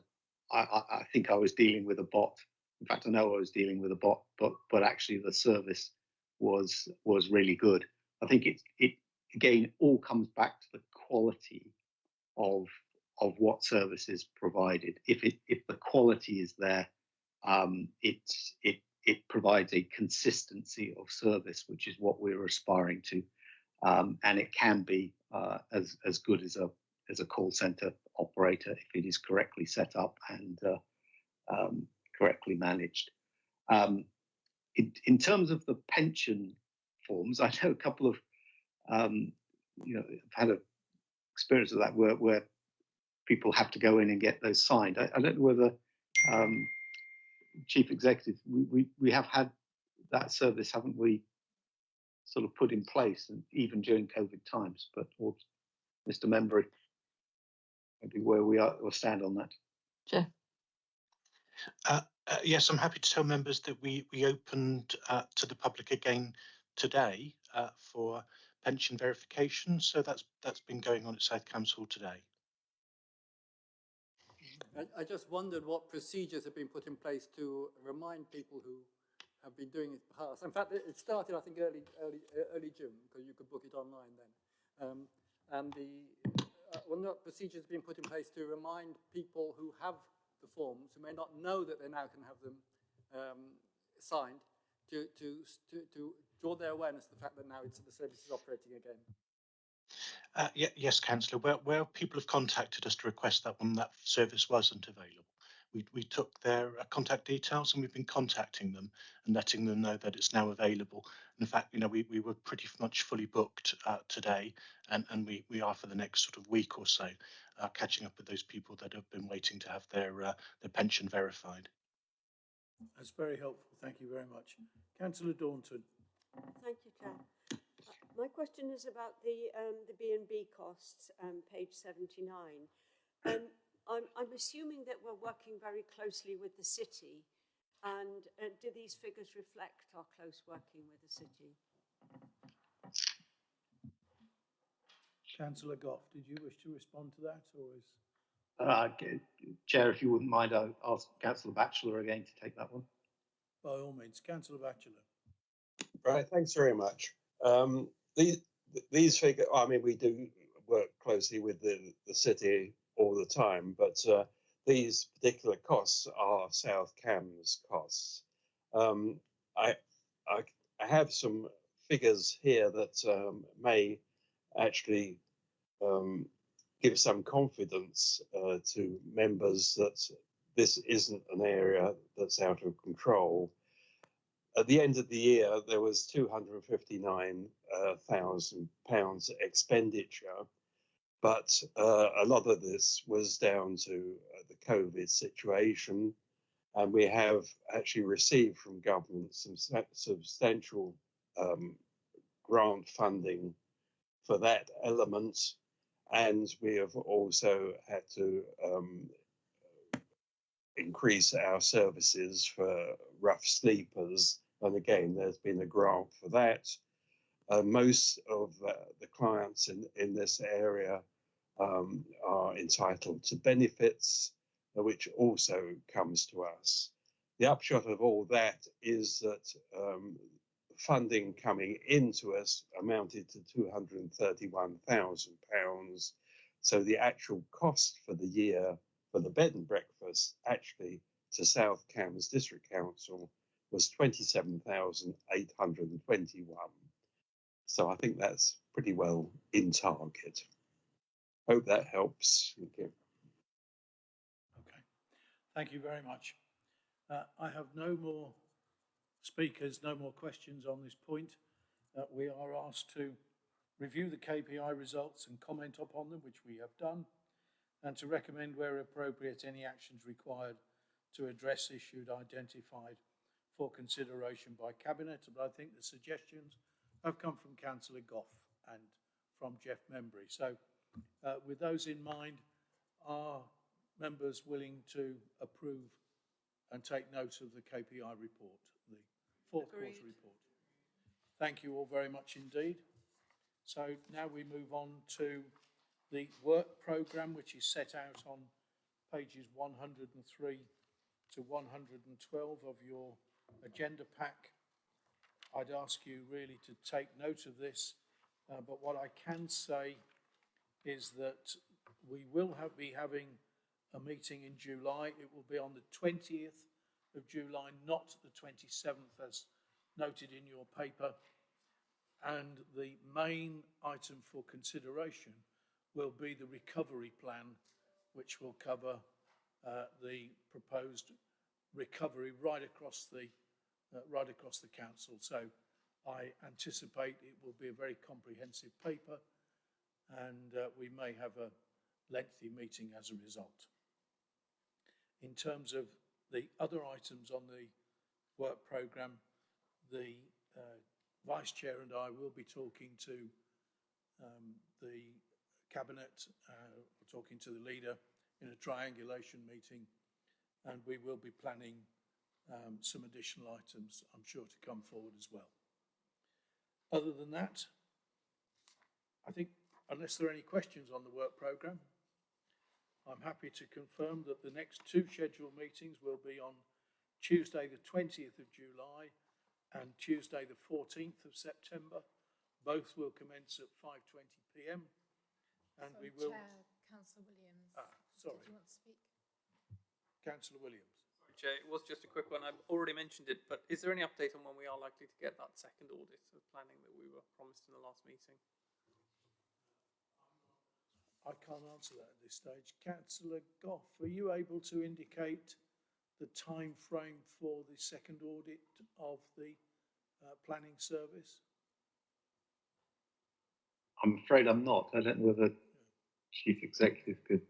I, I, I think I was dealing with a bot. In fact, I know I was dealing with a bot, but but actually the service was was really good. I think it it again all comes back to the quality of of what service is provided. If it if the quality is there, um, it it it provides a consistency of service, which is what we're aspiring to, um, and it can be uh, as as good as a as a call center operator if it is correctly set up and uh, um, correctly managed. Um, in, in terms of the pension forms, I know a couple of um, you know I've had a experience of that where where people have to go in and get those signed. I, I don't know whether um, chief executive we, we we have had that service, haven't we? Sort of put in place, and even during COVID times. But or Mr. Membry, maybe where we are or stand on that. Jeff. Uh, uh, yes, I'm happy to tell members that we we opened uh, to the public again today uh, for pension verification. So that's that's been going on at South Council today. I, I just wondered what procedures have been put in place to remind people who have been doing it past. In fact, it started, I think, early, early, uh, early June, because you could book it online then. Um, and the, uh, well, not procedures have been put in place to remind people who have the forms, who may not know that they now can have them um, signed, to, to, to, to draw their awareness to the fact that now it's, the service is operating again. Uh, ye- yes, Councillor. Where, where people have contacted us to request that one, that service wasn't available. We, we took their uh, contact details and we've been contacting them and letting them know that it's now available. In fact, you know, we, we were pretty much fully booked uh, today, and, and we, we are for the next sort of week or so, uh, catching up with those people that have been waiting to have their uh, their pension verified. That's very helpful. Thank you very much. Councillor Daunton. Thank you, Chair. My question is about the um, the B and B costs, um, page seventy nine. Um, I'm, I'm assuming that we're working very closely with the city, and uh, do these figures reflect our close working with the city? Councillor Gough, did you wish to respond to that, or is? Uh, Chair, if you wouldn't mind, I'll ask Councillor Batchelor again to take that one. By all means, Councillor Batchelor. Right, thanks very much. Um, these these figures, I mean, we do work closely with the, the city all the time, but uh, these particular costs are South Cambs costs. Um, I, I I have some figures here that um, may actually um, give some confidence uh, to members that this isn't an area that's out of control. At the end of the year, there was two hundred and fifty-nine thousand pounds expenditure, but uh, a lot of this was down to uh, the COVID situation. And we have actually received from government some substantial um, grant funding for that element. And we have also had to um, increase our services for rough sleepers. And again, there's been a grant for that. Uh, most of uh, the clients in, in this area um, are entitled to benefits, uh, which also comes to us. The upshot of all that is that um, funding coming into us amounted to £231,000. So the actual cost for the year for the bed and breakfast actually to South Cambs District Council was 27,821. So I think that's pretty well in target. Hope that helps. Thank you. Okay, thank you very much. Uh, I have no more speakers, no more questions on this point. Uh, we are asked to review the KPI results and comment upon them, which we have done, and to recommend where appropriate any actions required to address issues identified for consideration by Cabinet. But I think the suggestions have come from Councillor Gough and from Jeff Membry. So uh, with those in mind, are members willing to approve and take note of the KPI report, the fourth Agreed. quarter report? Thank you all very much indeed. So now we move on to the work programme, which is set out on pages 103 to 112 of your agenda pack. I'd ask you really to take note of this, uh, but what I can say is that we will have, be having a meeting in July. It will be on the 20th of July, not the 27th as noted in your paper. And the main item for consideration will be the recovery plan, which will cover uh, the proposed recovery right across the uh, right across the council. So I anticipate it will be a very comprehensive paper and uh, we may have a lengthy meeting as a result. In terms of the other items on the work programme, the uh, Vice Chair and I will be talking to um, the Cabinet, uh, talking to the leader in a triangulation meeting, and we will be planning um, some additional items, I'm sure, to come forward as well. Other than that, I think, unless there are any questions on the work programme, I'm happy to confirm that the next two scheduled meetings will be on Tuesday, the 20th of July and Tuesday, the 14th of September. Both will commence at 5.20pm and Sorry, we will... Chair, Councillor Williams. Sorry. Did you want to speak? Councillor Williams. Chair, it was just a quick one. I've already mentioned it, but is there any update on when we are likely to get that second audit of planning that we were promised in the last meeting? I can't answer that at this stage. Councillor Gough, are you able to indicate the time frame for the second audit of the uh, planning service? I'm afraid I'm not. I don't know whether chief executive could.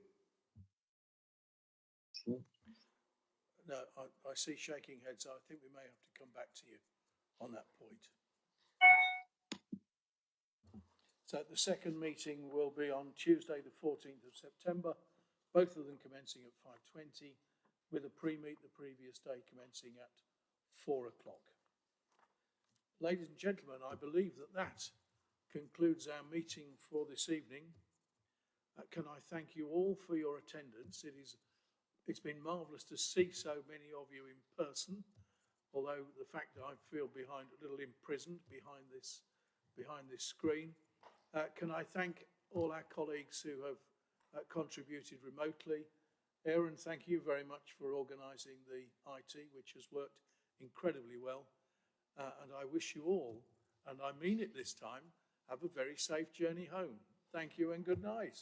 No, I, I see shaking heads. I think we may have to come back to you on that point. So the second meeting will be on Tuesday, the 14th of September, both of them commencing at 5.20, with a pre-meet the previous day commencing at 4 o'clock. Ladies and gentlemen, I believe that that concludes our meeting for this evening. Uh, can I thank you all for your attendance? It is it's been marvellous to see so many of you in person, although the fact that I feel behind a little imprisoned behind this behind this screen. Uh, can I thank all our colleagues who have uh, contributed remotely? Aaron, thank you very much for organising the IT, which has worked incredibly well. Uh, and I wish you all, and I mean it this time, have a very safe journey home. Thank you and good night.